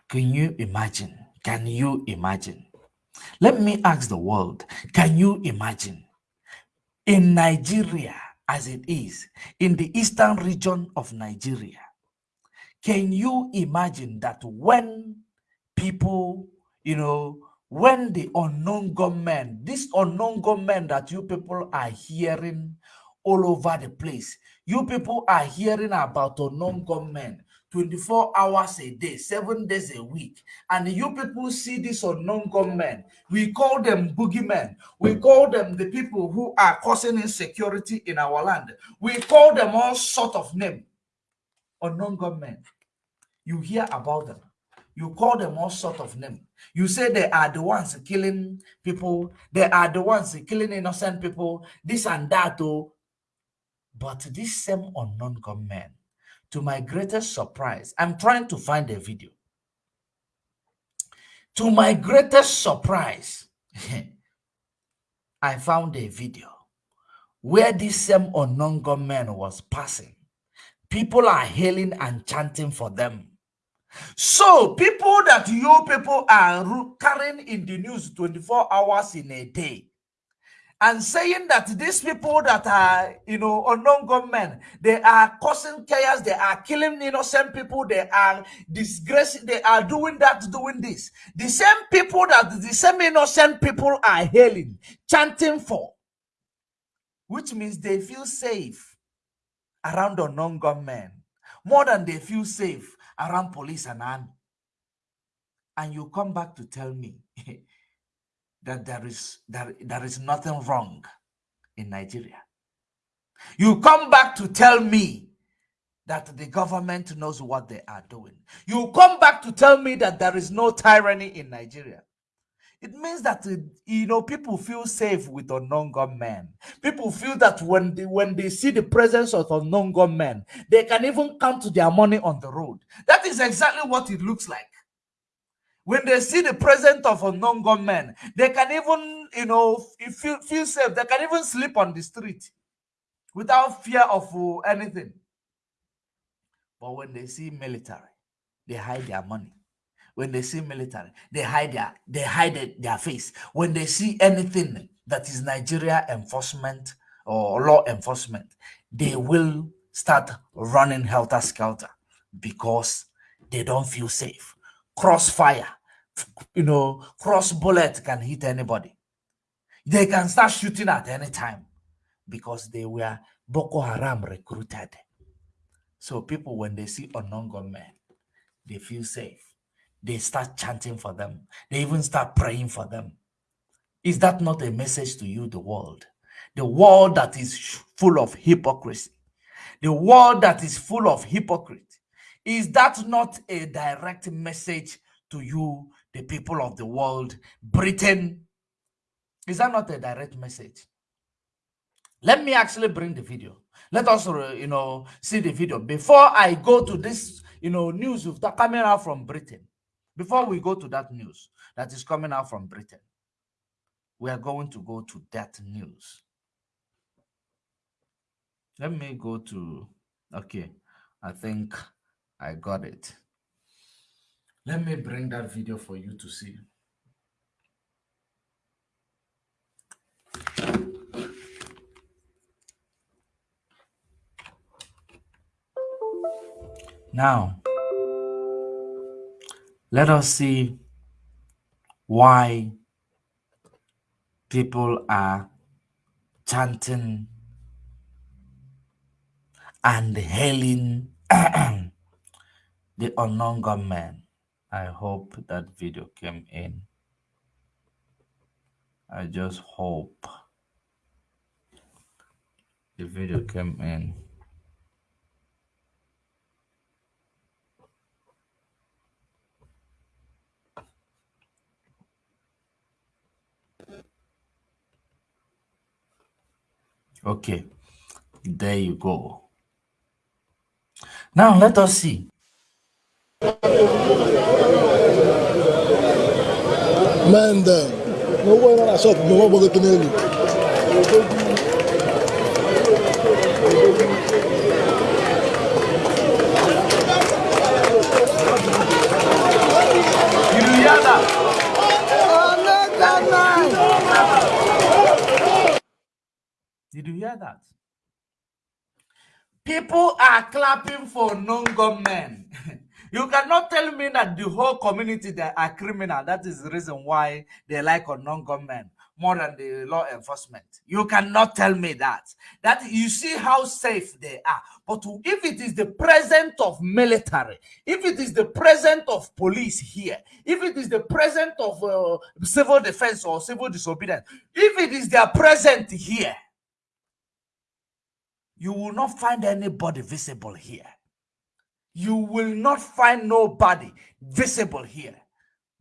Can you imagine? Can you imagine let me ask the world can you imagine? In Nigeria as it is, in the eastern region of Nigeria, can you imagine that when people, you know, when the unknown gunmen, this unknown gunmen that you people are hearing all over the place, you people are hearing about unknown gunmen 24 hours a day, seven days a week. And you people see this unknown gunmen. We call them boogeymen. We call them the people who are causing insecurity in our land. We call them all sort of name. Unknown gunmen. You hear about them. You call them all sort of name. You say they are the ones killing people. They are the ones killing innocent people. This and that. Oh. But this same unknown gunmen to my greatest surprise, I'm trying to find a video. To my greatest surprise, I found a video where this same unknown gunman was passing. People are hailing and chanting for them. So, people that you people are carrying in the news 24 hours in a day, and saying that these people that are, you know, unknown government, they are causing chaos, they are killing innocent people, they are disgracing, they are doing that, doing this. The same people that the same innocent people are hailing, chanting for, which means they feel safe around unknown government more than they feel safe around police and army. And you come back to tell me that there is that there is nothing wrong in Nigeria. You come back to tell me that the government knows what they are doing. You come back to tell me that there is no tyranny in Nigeria. It means that uh, you know people feel safe with unknown gunmen. People feel that when they when they see the presence of unknown gunmen, they can even count to their money on the road. That is exactly what it looks like when they see the presence of unknown gunmen, they can even, you know, feel, feel safe. They can even sleep on the street without fear of uh, anything. But when they see military, they hide their money. When they see military, they hide their they hide their face. When they see anything that is Nigeria enforcement or law enforcement, they will start running helter skelter because they don't feel safe. Crossfire, you know, cross bullet can hit anybody. They can start shooting at any time because they were Boko Haram recruited. So people, when they see unknown gunmen, they feel safe. They start chanting for them. They even start praying for them. Is that not a message to you, the world? The world that is full of hypocrisy. The world that is full of hypocrite. Is that not a direct message to you, the people of the world? Britain. Is that not a direct message? Let me actually bring the video. Let us, uh, you know, see the video before I go to this, you know, news of the coming out from Britain. Before we go to that news that is coming out from Britain, we are going to go to that news. Let me go to, okay, I think I got it. Let me bring that video for you to see. Now, let us see why people are chanting and hailing the unknown gunman. I hope that video came in. I just hope the video came in. Okay, there you go. Now let us see. Man down. No way on that shop, no one. Did you hear that? Did you hear that? People are clapping for non-gunmen. you cannot tell me that the whole community that are criminal. That is the reason why they like a non-government more than the law enforcement. You cannot tell me that. That you see how safe they are. But if it is the presence of military, if it is the presence of police here, if it is the presence of uh, civil defense or civil disobedience, if it is their presence here, you will not find anybody visible here. You will not find nobody visible here.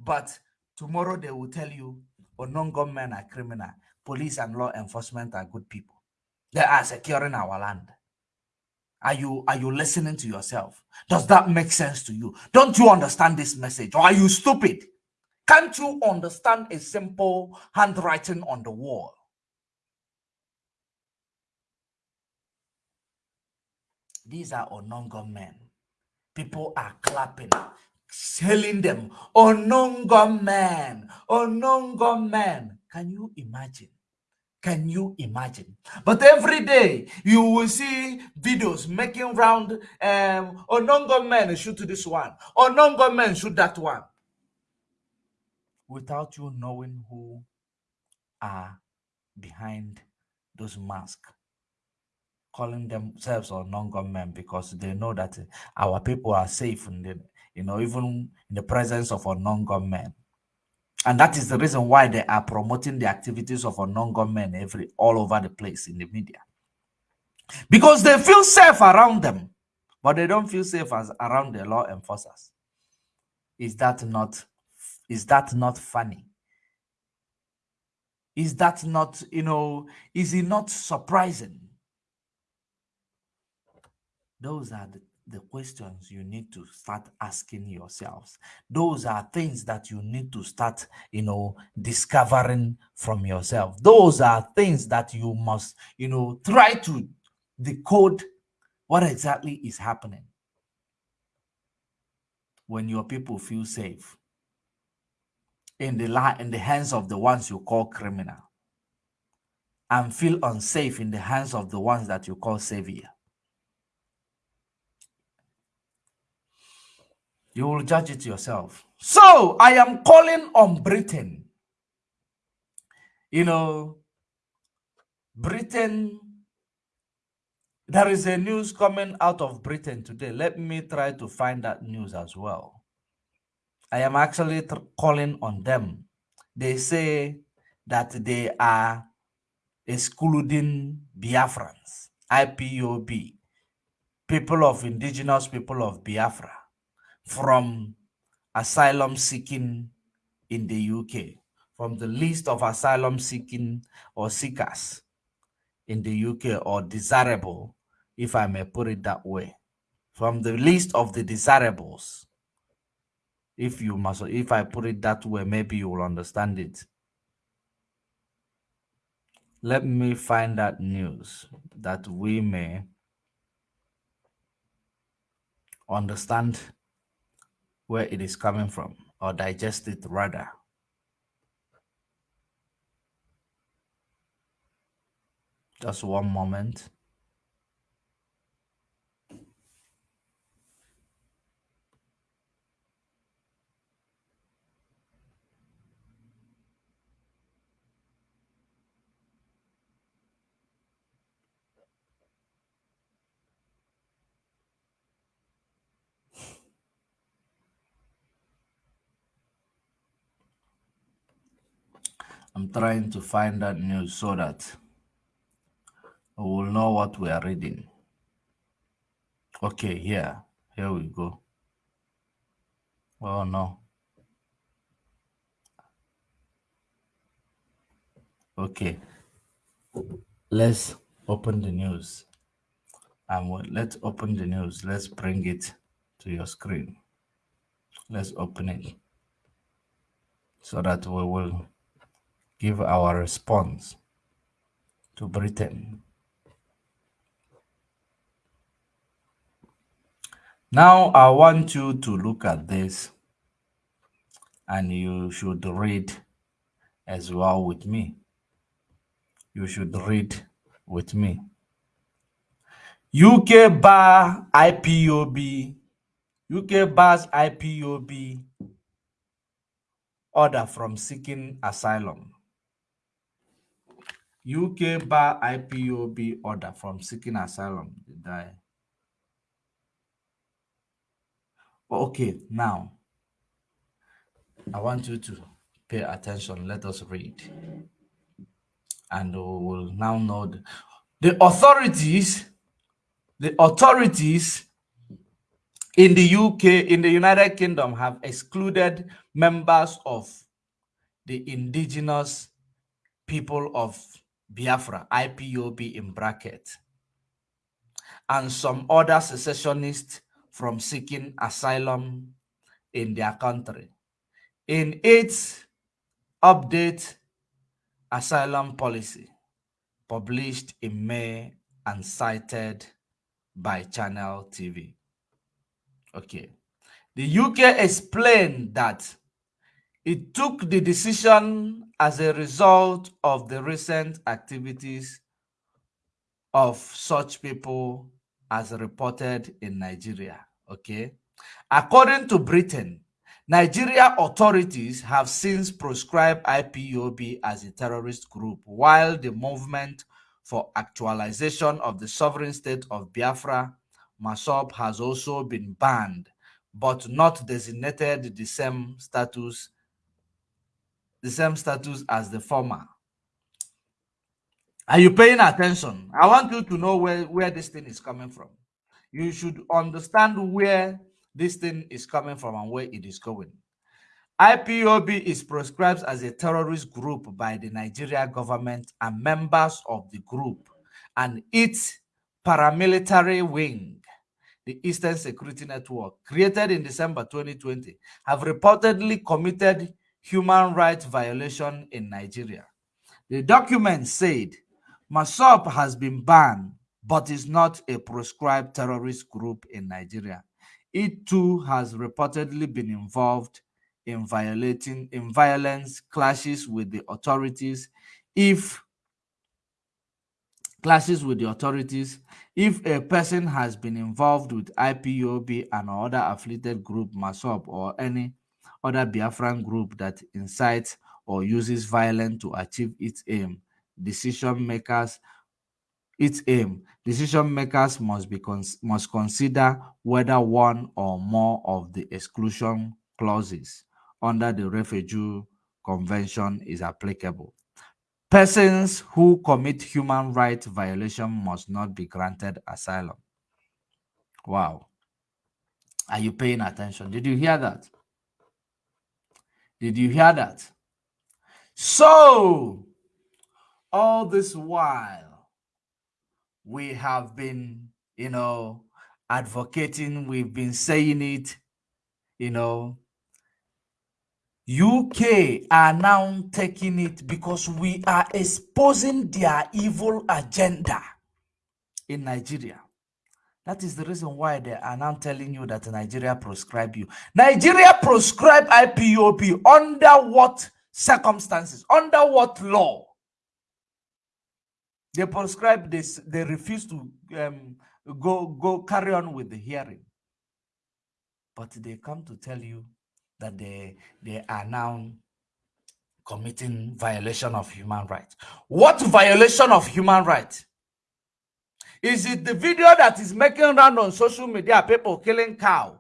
But tomorrow they will tell you, oh, non-government are criminal. Police and law enforcement are good people. They are securing our land. Are you are you listening to yourself? Does that make sense to you? Don't you understand this message? Or are you stupid? Can't you understand a simple handwriting on the wall? These are Onongo men. People are clapping, selling them. Onongo men, Onongo men. Can you imagine? Can you imagine? But every day you will see videos making round um Onongo men shoot this one, Onongo men shoot that one. Without you knowing who are behind those masks calling themselves or non-government because they know that eh, our people are safe in the, you know, even in the presence of a non-government. And that is the reason why they are promoting the activities of a non-government every all over the place in the media. Because they feel safe around them, but they don't feel safe as around the law enforcers. Is that not is that not funny? Is that not, you know, is it not surprising? Those are the, the questions you need to start asking yourselves. Those are things that you need to start, you know, discovering from yourself. Those are things that you must, you know, try to decode what exactly is happening when your people feel safe in the in the hands of the ones you call criminal and feel unsafe in the hands of the ones that you call savior You will judge it yourself. So I am calling on Britain. You know, Britain, there is a news coming out of Britain today. Let me try to find that news as well. I am actually calling on them. They say that they are excluding Biafrans, IPOB, people of indigenous people of Biafra, from asylum seeking in the UK, from the list of asylum seeking or seekers in the UK or desirable, if I may put it that way, from the list of the desirables. If you must, if I put it that way, maybe you will understand it. Let me find that news that we may understand where it is coming from or digest it rather. Just one moment. I'm trying to find that news so that we will know what we are reading. Okay, here, here we go. Oh no. Okay, let's open the news. And let's open the news. Let's bring it to your screen. Let's open it so that we will give our response to Britain. Now I want you to look at this and you should read as well with me. You should read with me. UK bar IPOB, UK bars IPOB order from seeking asylum. UK bar IPOB order from seeking asylum. Okay, now I want you to pay attention. Let us read. And we will now know the, the authorities, the authorities in the UK, in the United Kingdom, have excluded members of the indigenous people of Biafra, IPOB in bracket, and some other secessionists from seeking asylum in their country. In its update asylum policy published in May and cited by Channel TV. Okay. The UK explained that it took the decision as a result of the recent activities of such people as reported in Nigeria. Okay. According to Britain, Nigeria authorities have since proscribed IPOB as a terrorist group, while the movement for actualization of the sovereign state of Biafra, MASSOB, has also been banned, but not designated the same status the same status as the former. Are you paying attention? I want you to know where, where this thing is coming from. You should understand where this thing is coming from and where it is going. IPOB is proscribed as a terrorist group by the Nigeria government and members of the group and its paramilitary wing, the Eastern Security Network, created in December 2020, have reportedly committed human rights violation in Nigeria. The document said MASSOB has been banned but is not a proscribed terrorist group in Nigeria. It too has reportedly been involved in violating in violence clashes with the authorities if clashes with the authorities. If a person has been involved with IPOB and other affiliated group, MASSOB, or any other Biafran group that incites or uses violence to achieve its aim, decision makers its aim. Decision makers must be cons must consider whether one or more of the exclusion clauses under the refugee convention is applicable. Persons who commit human rights violation must not be granted asylum. Wow. Are you paying attention? Did you hear that did you hear that so all this while we have been, you know, advocating, we've been saying it, you know. UK are now taking it because we are exposing their evil agenda in Nigeria. That is the reason why they are now telling you that Nigeria proscribe you. Nigeria proscribe IPOB under what circumstances? Under what law? They prescribe this, they refuse to um, go, go carry on with the hearing. But they come to tell you that they, they are now committing violation of human rights. What violation of human rights? Is it the video that is making round on social media, people killing cow?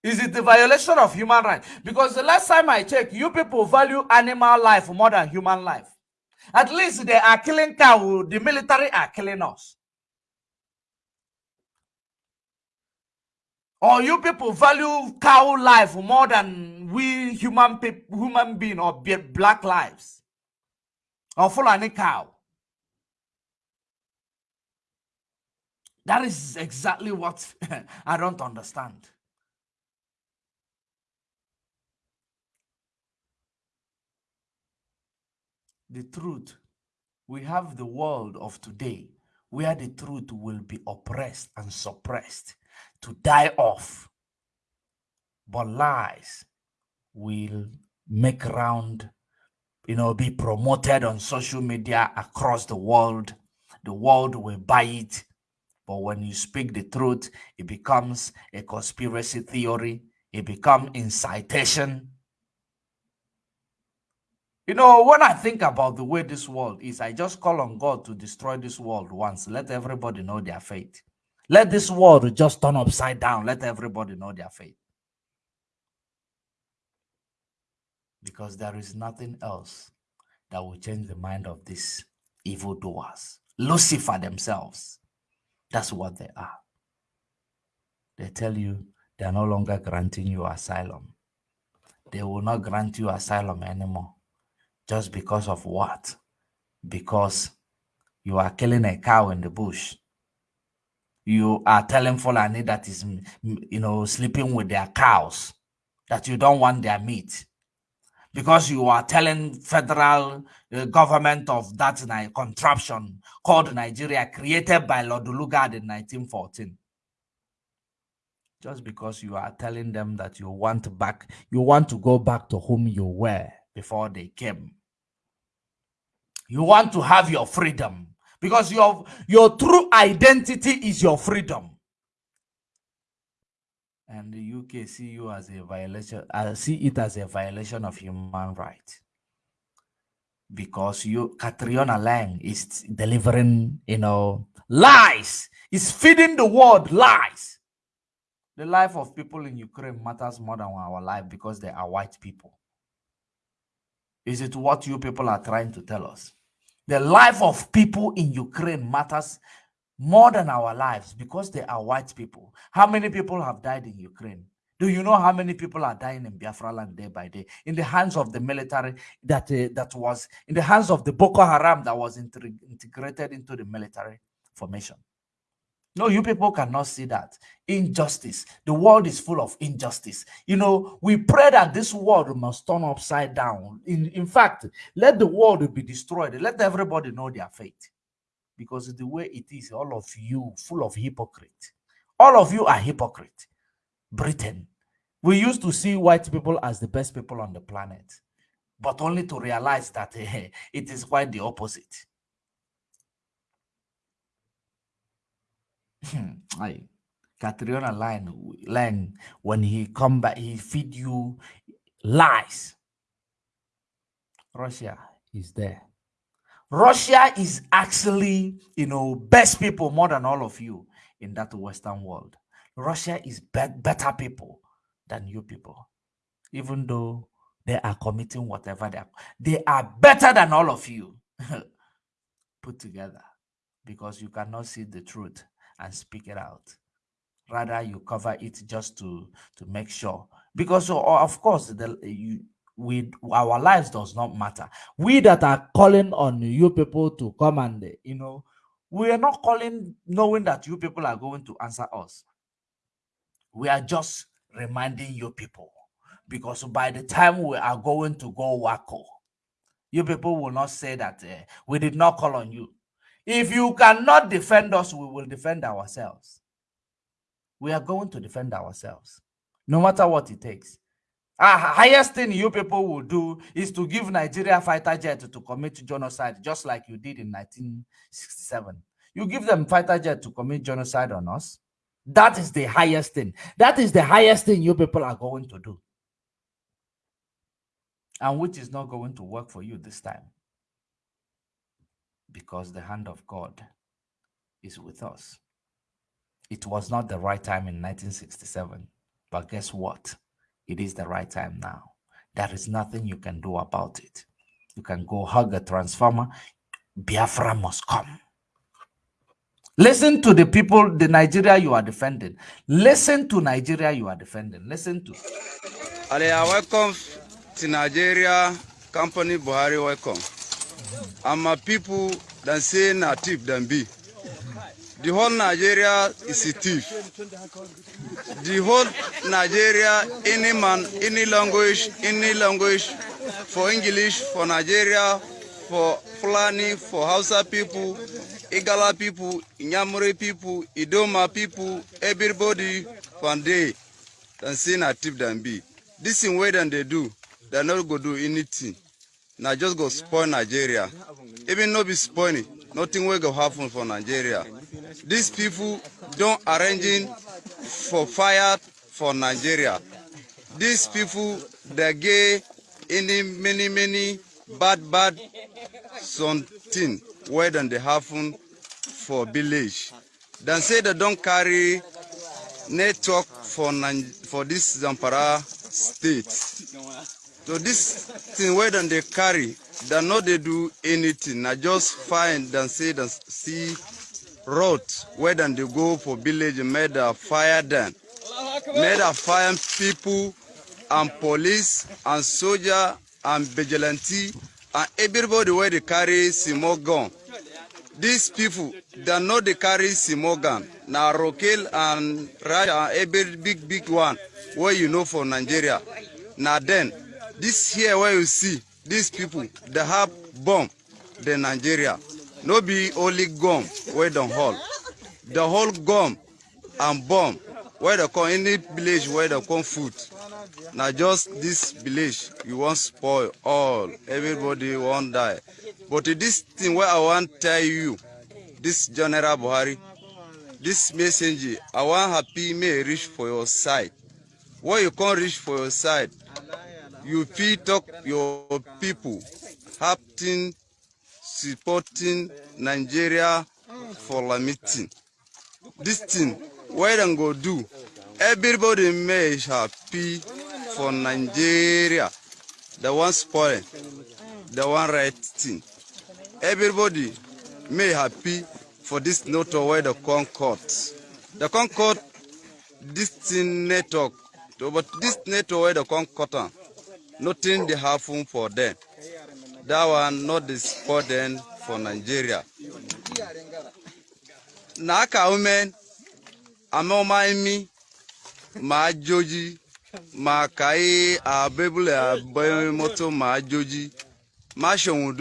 Is it the violation of human rights? Because the last time I checked, you people value animal life more than human life. At least they are killing cow. The military are killing us. Or you people value cow life more than we human people, human being or black lives. Or full any cow. That is exactly what I don't understand. the truth. We have the world of today where the truth will be oppressed and suppressed to die off. But lies will make round, you know, be promoted on social media across the world. The world will buy it. But when you speak the truth, it becomes a conspiracy theory. It becomes incitation you know, when I think about the way this world is, I just call on God to destroy this world once. Let everybody know their faith. Let this world just turn upside down. Let everybody know their faith. Because there is nothing else that will change the mind of these evildoers. Lucifer themselves. That's what they are. They tell you they are no longer granting you asylum. They will not grant you asylum anymore just because of what? Because you are killing a cow in the bush. You are telling Fulani that is, you know, sleeping with their cows, that you don't want their meat. Because you are telling federal uh, government of that contraption called Nigeria, created by Lord Lugard in 1914 just because you are telling them that you want back you want to go back to whom you were before they came. You want to have your freedom. Because your your true identity is your freedom and the uk see you as a violation i uh, see it as a violation of human rights because you Catriona Laing is delivering, you know, lies, is feeding the world lies. The life of people in Ukraine matters more than our life because they are white people. Is it what you people are trying to tell us? The life of people in Ukraine matters more than our lives because they are white people. How many people have died in Ukraine? Do you know how many people are dying in Biafra land day by day in the hands of the military that uh, that was in the hands of the Boko Haram that was integrated into the military formation? No, you people cannot see that. Injustice. The world is full of injustice. You know, we pray that this world must turn upside down. In, in fact, let the world be destroyed. Let everybody know their fate. Because the way it is, all of you full of hypocrite. All of you are hypocrite. Britain. We used to see white people as the best people on the planet. But only to realize that eh, it is quite the opposite. Aye. Catriona Laing, Laing, when he come back, he feed you lies. Russia is there. Russia is actually, you know, best people more than all of you in that Western world. Russia is be- better people than you people, even though they are committing whatever they are. They are better than all of you put together because you cannot see the truth and speak it out. Rather, you cover it just to to make sure. Because of course, the you we our lives does not matter. We that are calling on you people to come and you know, we are not calling knowing that you people are going to answer us. We are just reminding you people because by the time we are going to go wacko, you people will not say that uh, we did not call on you. If you cannot defend us, we will defend ourselves. We are going to defend ourselves, no matter what it takes. Ah, highest thing you people will do is to give Nigeria fighter jet to commit genocide, just like you did in 1967. You give them fighter jet to commit genocide on us. That is the highest thing. That is the highest thing you people are going to do. And which is not going to work for you this time. Because the hand of God is with us. It was not the right time in 1967. But guess what? It is the right time now. There is nothing you can do about it. You can go hug a transformer. Biafra must come. Listen to the people, the Nigeria you are defending. Listen to Nigeria you are defending. Listen to. Alia, welcome to Nigeria. Company Buhari, welcome. And my people that say na thief than be. The whole Nigeria is a thief. The whole Nigeria, any man, any language, any language, for English, for Nigeria, for Fulani, for Hausa people, Igala people, Inyamure people, Idoma people, everybody from there than say na thief than be. This thing way than they do, they not go do anything. Na just go spoil Nigeria. Even no be spoil it, nothing will go happen for Nigeria. These people don't arranging for fire for Nigeria. These people they get any many many bad bad something where than they happen for village. Then say they don't carry network for for this Zampara state. So this thing where then they carry, they not they do anything. I just find and say and see road where then they go for village and made a fire them. Made a fire people and police and soldier and vigilante and everybody where they carry small gun. These people, they know they carry Simogan. Now Rokel and Raja, every big, big one, where you know for Nigeria. Now then, this here where you see, these people, they have bomb, the Nigeria. No be only gum where they hold. The whole gum and bomb where they come, any village where they come food. Now just this village, you want spoil all. Everybody want die. But this thing where I want tell you, this General Buhari, this message, I want happy may reach for your side. Where you can't reach for your side, you feel talk your people, happening, supporting Nigeria for the meeting. This thing, where them go do, everybody may happy for Nigeria. The one spoil, the one right thing. Everybody may happy for this note where the Concord. The Concord, this thing network, but this network where the Concord, nothing they happen for them. That one not the sport then for Nigeria. N'aka ume amoma imi ma joji ma kai abebule abemoto ma joji ma shohun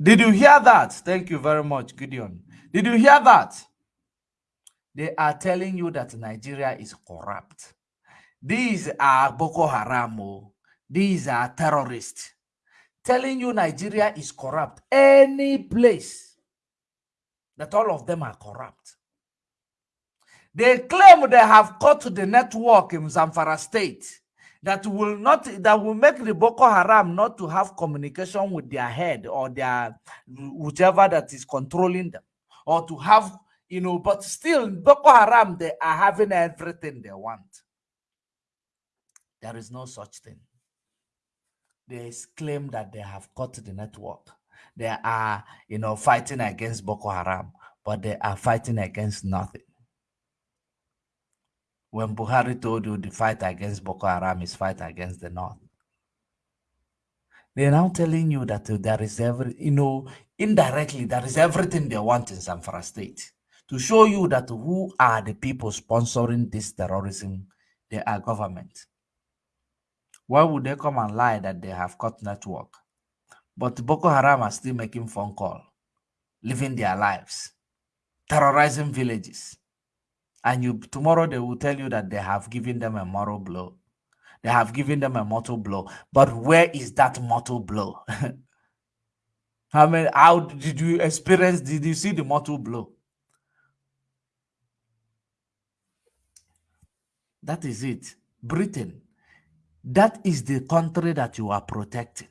Did you hear that? Thank you very much, Gideon. Did you hear that? They are telling you that Nigeria is corrupt. These are Boko Haram. oh. These are terrorists. Telling you Nigeria is corrupt. Any place that all of them are corrupt. They claim they have cut the network in Zamfara state that will not that will make the Boko Haram not to have communication with their head or their whichever that is controlling them, or to have you know, but still Boko Haram they are having everything they want. There is no such thing. They claim that they have cut the network. They are, you know, fighting against Boko Haram, but they are fighting against nothing. When Buhari told you the fight against Boko Haram is fight against the North, they're now telling you that there is every, you know, indirectly there is everything they want in Zamfara state to show you that who are the people sponsoring this terrorism? They are government. Why would they come and lie that they have cut network? But Boko Haram are still making phone call, living their lives, terrorizing villages. And you tomorrow they will tell you that they have given them a moral blow. They have given them a mortal blow. But where is that mortal blow? i mean how did you experience? Did you see the mortal blow? That is it. Britain. That is the country that you are protecting.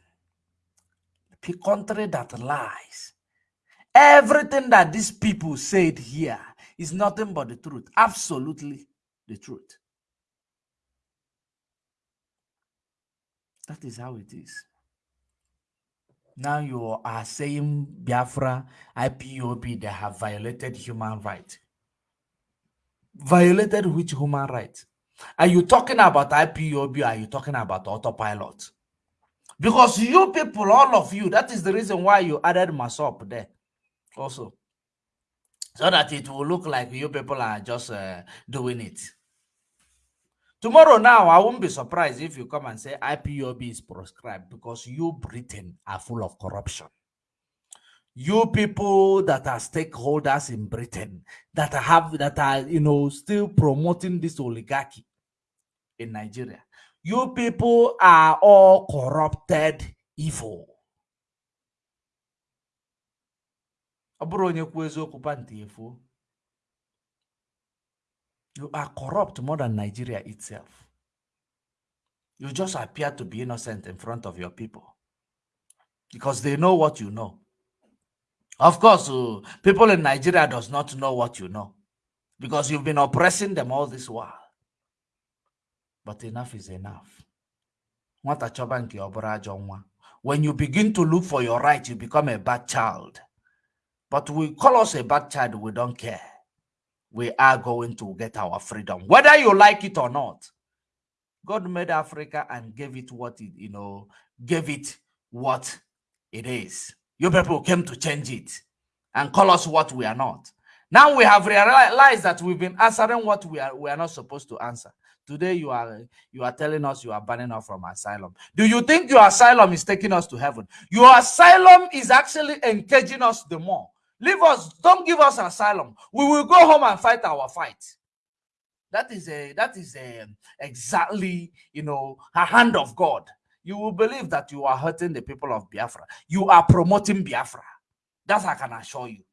The country that lies. Everything that these people said here is nothing but the truth. Absolutely the truth. That is how it is. Now you are saying Biafra, IPOB, they have violated human rights. Violated which human rights? Are you talking about IPOB? Are you talking about autopilot? Because you people, all of you, that is the reason why you added MASSOB there also. So that it will look like you people are just uh, doing it. Tomorrow now, I won't be surprised if you come and say IPOB is proscribed because you Britain are full of corruption. You people that are stakeholders in Britain that have that are you know still promoting this oligarchy in Nigeria. You people are all corrupted evil. Ọ bụrụ onye. You are corrupt more than Nigeria itself. You just appear to be innocent in front of your people because they know what you know. Of course, uh, people in Nigeria does not know what you know because you've been oppressing them all this while. But enough is enough. When you begin to look for your right, you become a bad child. But we call us a bad child, we don't care. We are going to get our freedom, whether you like it or not. God made Africa and gave it what it, you know, gave it what it is. You people came to change it and call us what we are not. Now we have realized that we've been answering what we are we are not supposed to answer. Today you are you are telling us you are banning us from asylum. Do you think your asylum is taking us to heaven? Your asylum is actually engaging us the more. Leave us, don't give us asylum. We will go home and fight our fight. That is a that is a exactly you know a hand of God. You will believe that you are hurting the people of Biafra. You are promoting Biafra. That's I can assure you.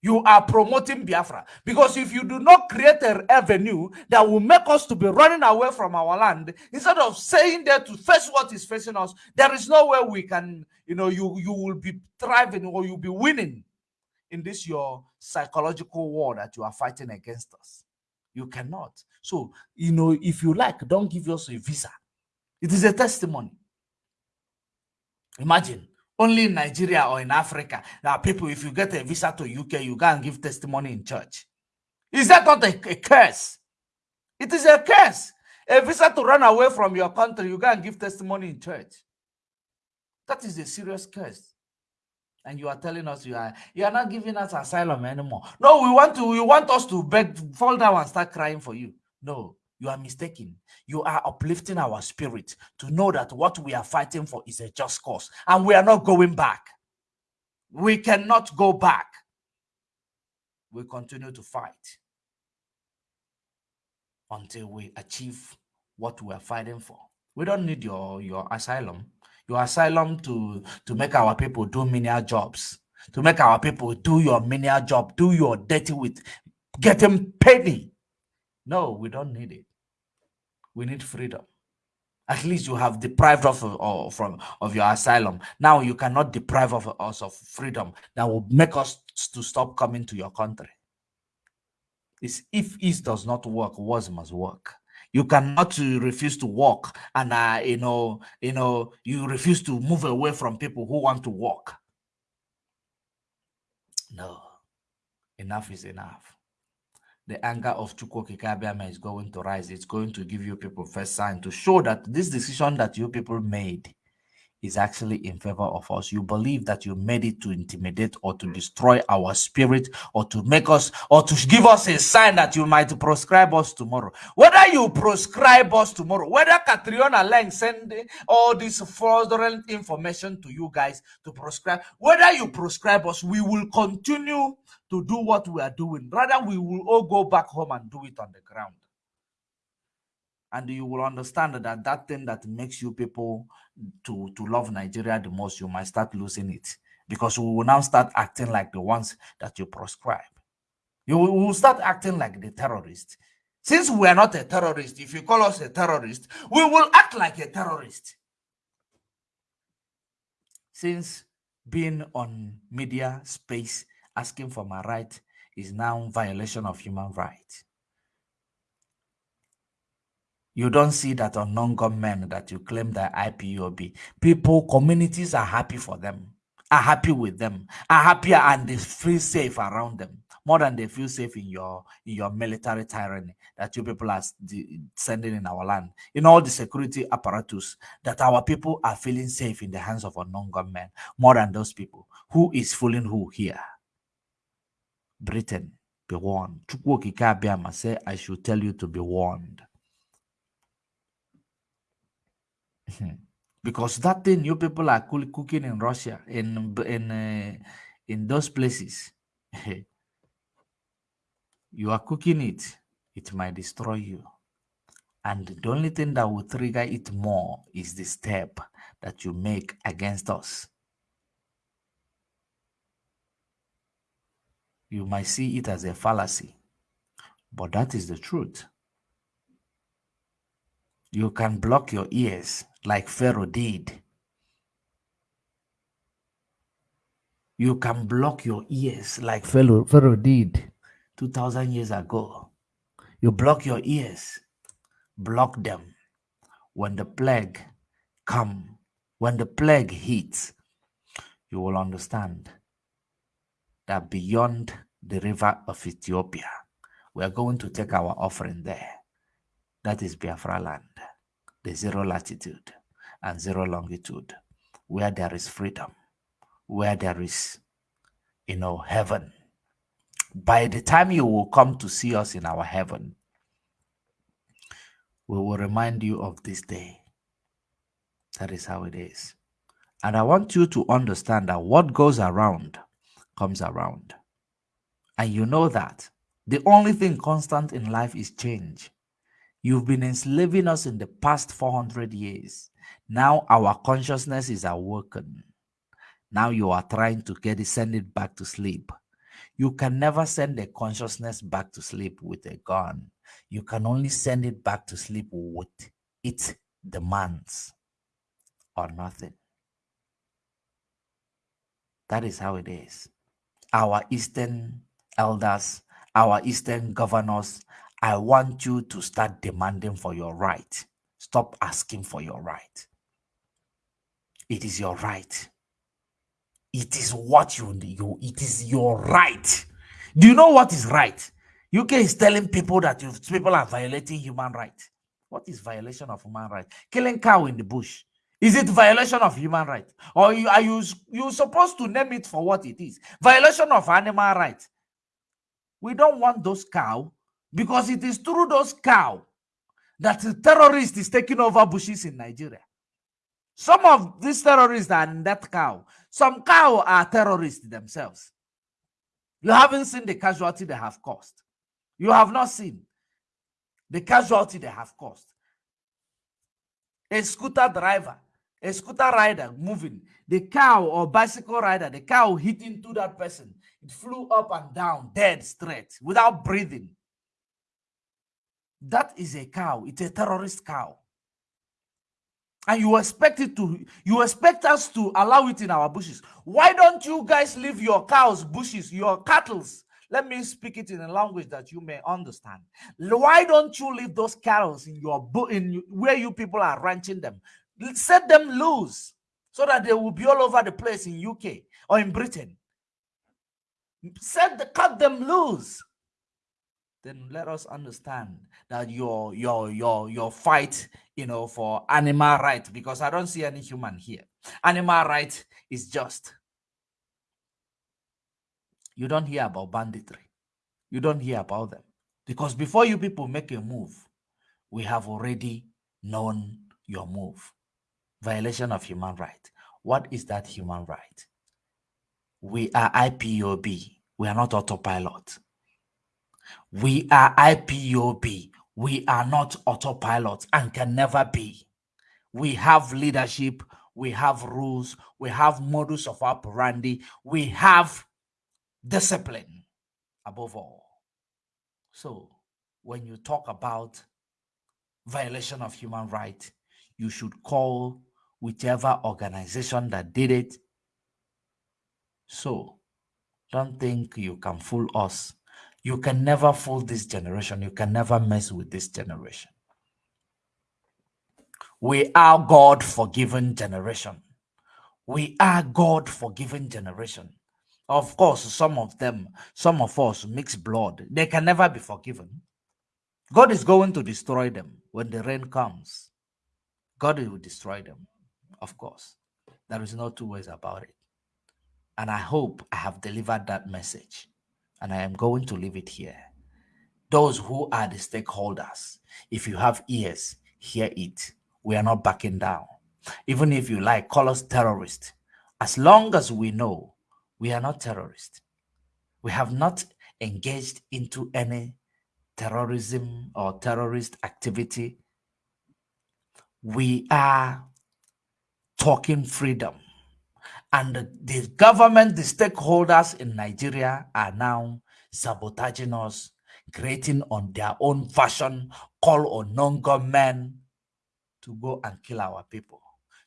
You are promoting Biafra because if you do not create a avenue that will make us to be running away from our land, instead of saying there to face what is facing us, there is no way we can, you know, you you will be thriving or you'll be winning in this your psychological war that you are fighting against us. You cannot. So, you know, if you like, don't give us a visa. It is a testimony. Imagine only in Nigeria or in Africa that people, if you get a visa to UK, you go and give testimony in church. Is that not a, a curse? It is a curse. A visa to run away from your country, you go and give testimony in church. That is a serious curse. And you are telling us you are you are not giving us asylum anymore. No, we want to, you want us to beg, fall down and start crying for you. No, you are mistaken. You are uplifting our spirit to know that what we are fighting for is a just cause and we are not going back. We cannot go back. We continue to fight until we achieve what we are fighting for. We don't need your, your asylum. Your asylum to, to make our people do menial jobs, to make our people do your menial job, do your dirty with getting penny. No, we don't need it. We need freedom. At least you have deprived of, of from of your asylum. Now you cannot deprive of us of freedom that will make us to stop coming to your country. It's if East does not work, was must work. You cannot refuse to walk and uh, you know, you know, you refuse to move away from people who want to walk No, enough is enough. The anger of Chukwu Kikabiama is going to rise. It's going to give you people first sign to show that this decision that you people made is actually in favor of us. You believe that you made it to intimidate or to destroy our spirit or to make us or to give us a sign that you might proscribe us tomorrow. Whether you proscribe us tomorrow, whether Catriona Laing send all this fraudulent information to you guys to proscribe, whether you proscribe us, we will continue to do what we are doing. Rather, we will all go back home and do it on the ground and you will understand that that thing that makes you people to to love nigeria the most you might start losing it. Because we will now start acting like the ones that you proscribe. You will start acting like the terrorist since we are not a terrorist if you call us a terrorist we will act like a terrorist. Since being on media space asking for my right is now violation of human rights you don't see that on non-government that you claim that IPOB. People, communities are happy for them, are happy with them, are happier and they feel safe around them more than they feel safe in your in your military tyranny that you people are sending in our land. In all the security apparatus that our people are feeling safe in the hands of a non-government more than those people. Who is fooling who here? Britain, be warned. Say I should tell you to be warned. Hmm. Because that thing you people are cooking in Russia, in in uh, in those places, you are cooking it, it might destroy you. And the only thing that will trigger it more is the step that you make against us. You might see it as a fallacy, but that is the truth. You can block your ears like Pharaoh did. You can block your ears like Pharaoh, Pharaoh did 2,000 years ago. You block your ears, block them. When the plague come, when the plague hits, you will understand that beyond the river of Ethiopia, we are going to take our offering there. That is Biafra land, the zero latitude and zero longitude, where there is freedom, where there is, you know, heaven. By the time you will come to see us in our heaven, we will remind you of this day. That is how it is. And I want you to understand that what goes around comes around. And you know that the only thing constant in life is change. You've been enslaving us in the past 400 years. Now our consciousness is awoken. Now you are trying to get it, send it back to sleep. You can never send a consciousness back to sleep with a gun. You can only send it back to sleep with its demands or nothing. That is how it is. Our Eastern elders, our Eastern governors I want you to start demanding for your right. Stop asking for your right. It is your right. It is what you you it is your right. Do you know what is right? UK is telling people that you, people are violating human rights. What is violation of human rights? Killing cow in the bush. Is it violation of human rights? Or you, are you you supposed to name it for what it is? Violation of animal rights. We don't want those cow because it is through those cow that the terrorist is taking over bushes in Nigeria. Some of these terrorists are in that cow. Some cow are terrorists themselves. You haven't seen the casualty they have caused. You have not seen the casualty they have caused. A scooter driver, a scooter rider moving, the cow or bicycle rider, the cow hitting to that person. It flew up and down, dead straight, without breathing. That is a cow. It's a terrorist cow. And you expect it to, you expect us to allow it in our bushes. Why don't you guys leave your cows, bushes, your cattles? Let me speak it in a language that you may understand. Why don't you leave those cows in your in where you people are ranching them? Set them loose so that they will be all over the place in UK or in Britain. Set the cut them loose then let us understand that your your your your fight you know for animal right because i don't see any human here. Animal right is just you don't hear about banditry. You don't hear about them. Because before you people make a move we have already known your move. Violation of human right. What is that human right? We are ipob we are not autopilot we are IPOB. We are not autopilot and can never be. We have leadership. We have rules. We have modus of operandi. We have discipline above all. So when you talk about violation of human rights, you should call whichever organization that did it. So don't think you can fool us you can never fool this generation. You can never mess with this generation. We are God forgiven generation. We are God forgiven generation. Of course, some of them, some of us mix blood. They can never be forgiven. God is going to destroy them when the rain comes. God will destroy them, of course. There is no two ways about it. And I hope I have delivered that message and I am going to leave it here. Those who are the stakeholders, if you have ears, hear it. We are not backing down. Even if you like, call us terrorists. As long as we know we are not terrorists, we have not engaged into any terrorism or terrorist activity. We are talking freedom and the, government, the stakeholders in Nigeria are now sabotaging us, creating on their own fashion, call on non-government to go and kill our people,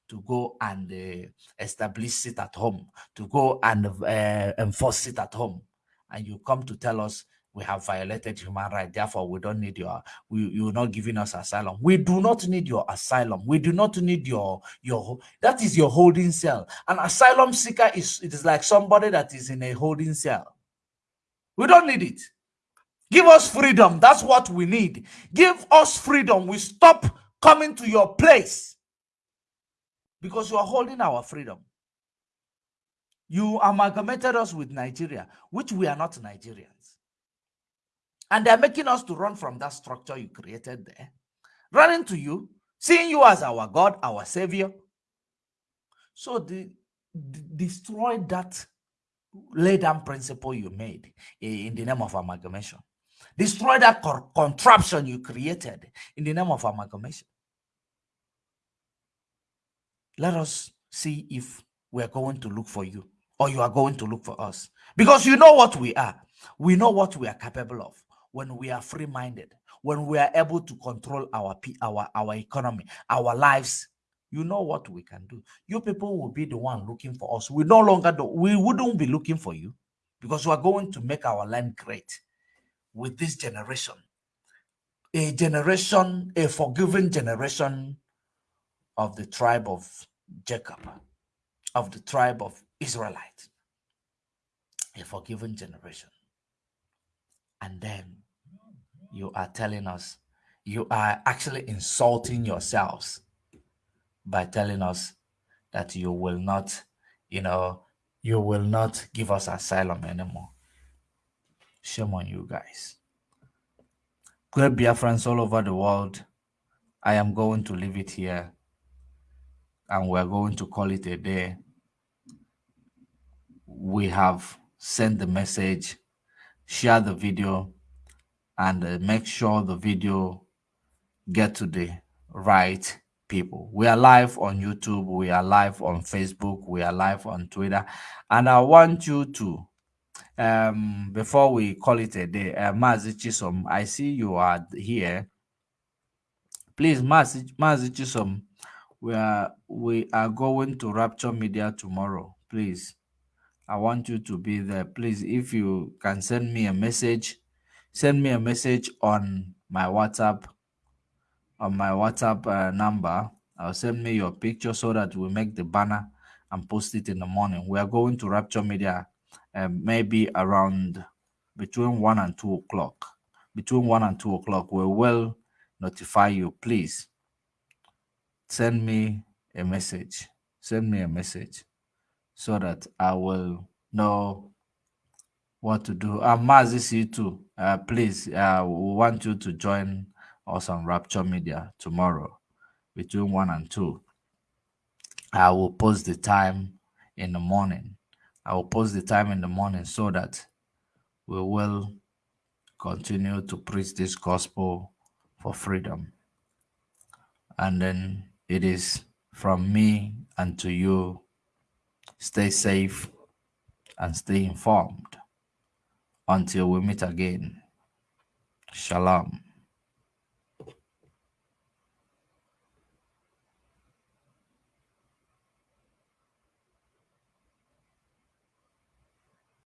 to go and uh, establish it at home, to go and uh, enforce it at home. And you come to tell us we have violated human rights. Therefore, we don't need your, we, you're not giving us asylum. We do not need your asylum. We do not need your, your, that is your holding cell. An asylum seeker is, it is like somebody that is in a holding cell. We don't need it. Give us freedom. That's what we need. Give us freedom. We stop coming to your place because you are holding our freedom. You amalgamated us with Nigeria, which we are not Nigerians. And they're making us to run from that structure you created there, running to you, seeing you as our God, our Savior. So the, the destroy that lay down principle you made in the name of amalgamation. Destroy that contraption you created in the name of amalgamation. Let us see if we're going to look for you or you are going to look for us. Because you know what we are. We know what we are capable of when we are free-minded, when we are able to control our our our economy, our lives. You know what we can do. You people will be the one looking for us. We no longer do, we wouldn't be looking for you because we are going to make our land great with this generation. A generation, a forgiving generation of the tribe of Jacob, of the tribe of Israelite. A forgiven generation. And then you are telling us you are actually insulting yourselves by telling us that you will not, you know, you will not give us asylum anymore. Shame on you guys. Great friends all over the world. I am going to leave it here. and we're going to call it a day. We have sent the message, share the video, and uh, make sure the video get to the right people. We are live on YouTube, we are live on Facebook, we are live on Twitter, and I want you to um before we call it a day uh Mazi Chisom, i see you are here. Please Mazi Mazi Chisom, we are we are going to rapture media tomorrow. Please i want you to be there. Please if you can send me a message send me a message on my whatsapp on my whatsapp uh, number i'll send me your picture so that we make the banner and post it in the morning we are going to rapture media um, maybe around between one and two o'clock. Between one and two o'clock, we will notify you. Please send me a message. Send me a message so that I will know what to do. Um, Mazi, you too. Uh, please, uh, we want you to join us on Rapture Media tomorrow between one and two. I will post the time in the morning I will post the time in the morning so that we will continue to preach this gospel for freedom. And then it is from me and to you. Stay safe and stay informed. Until we meet again. Shalom.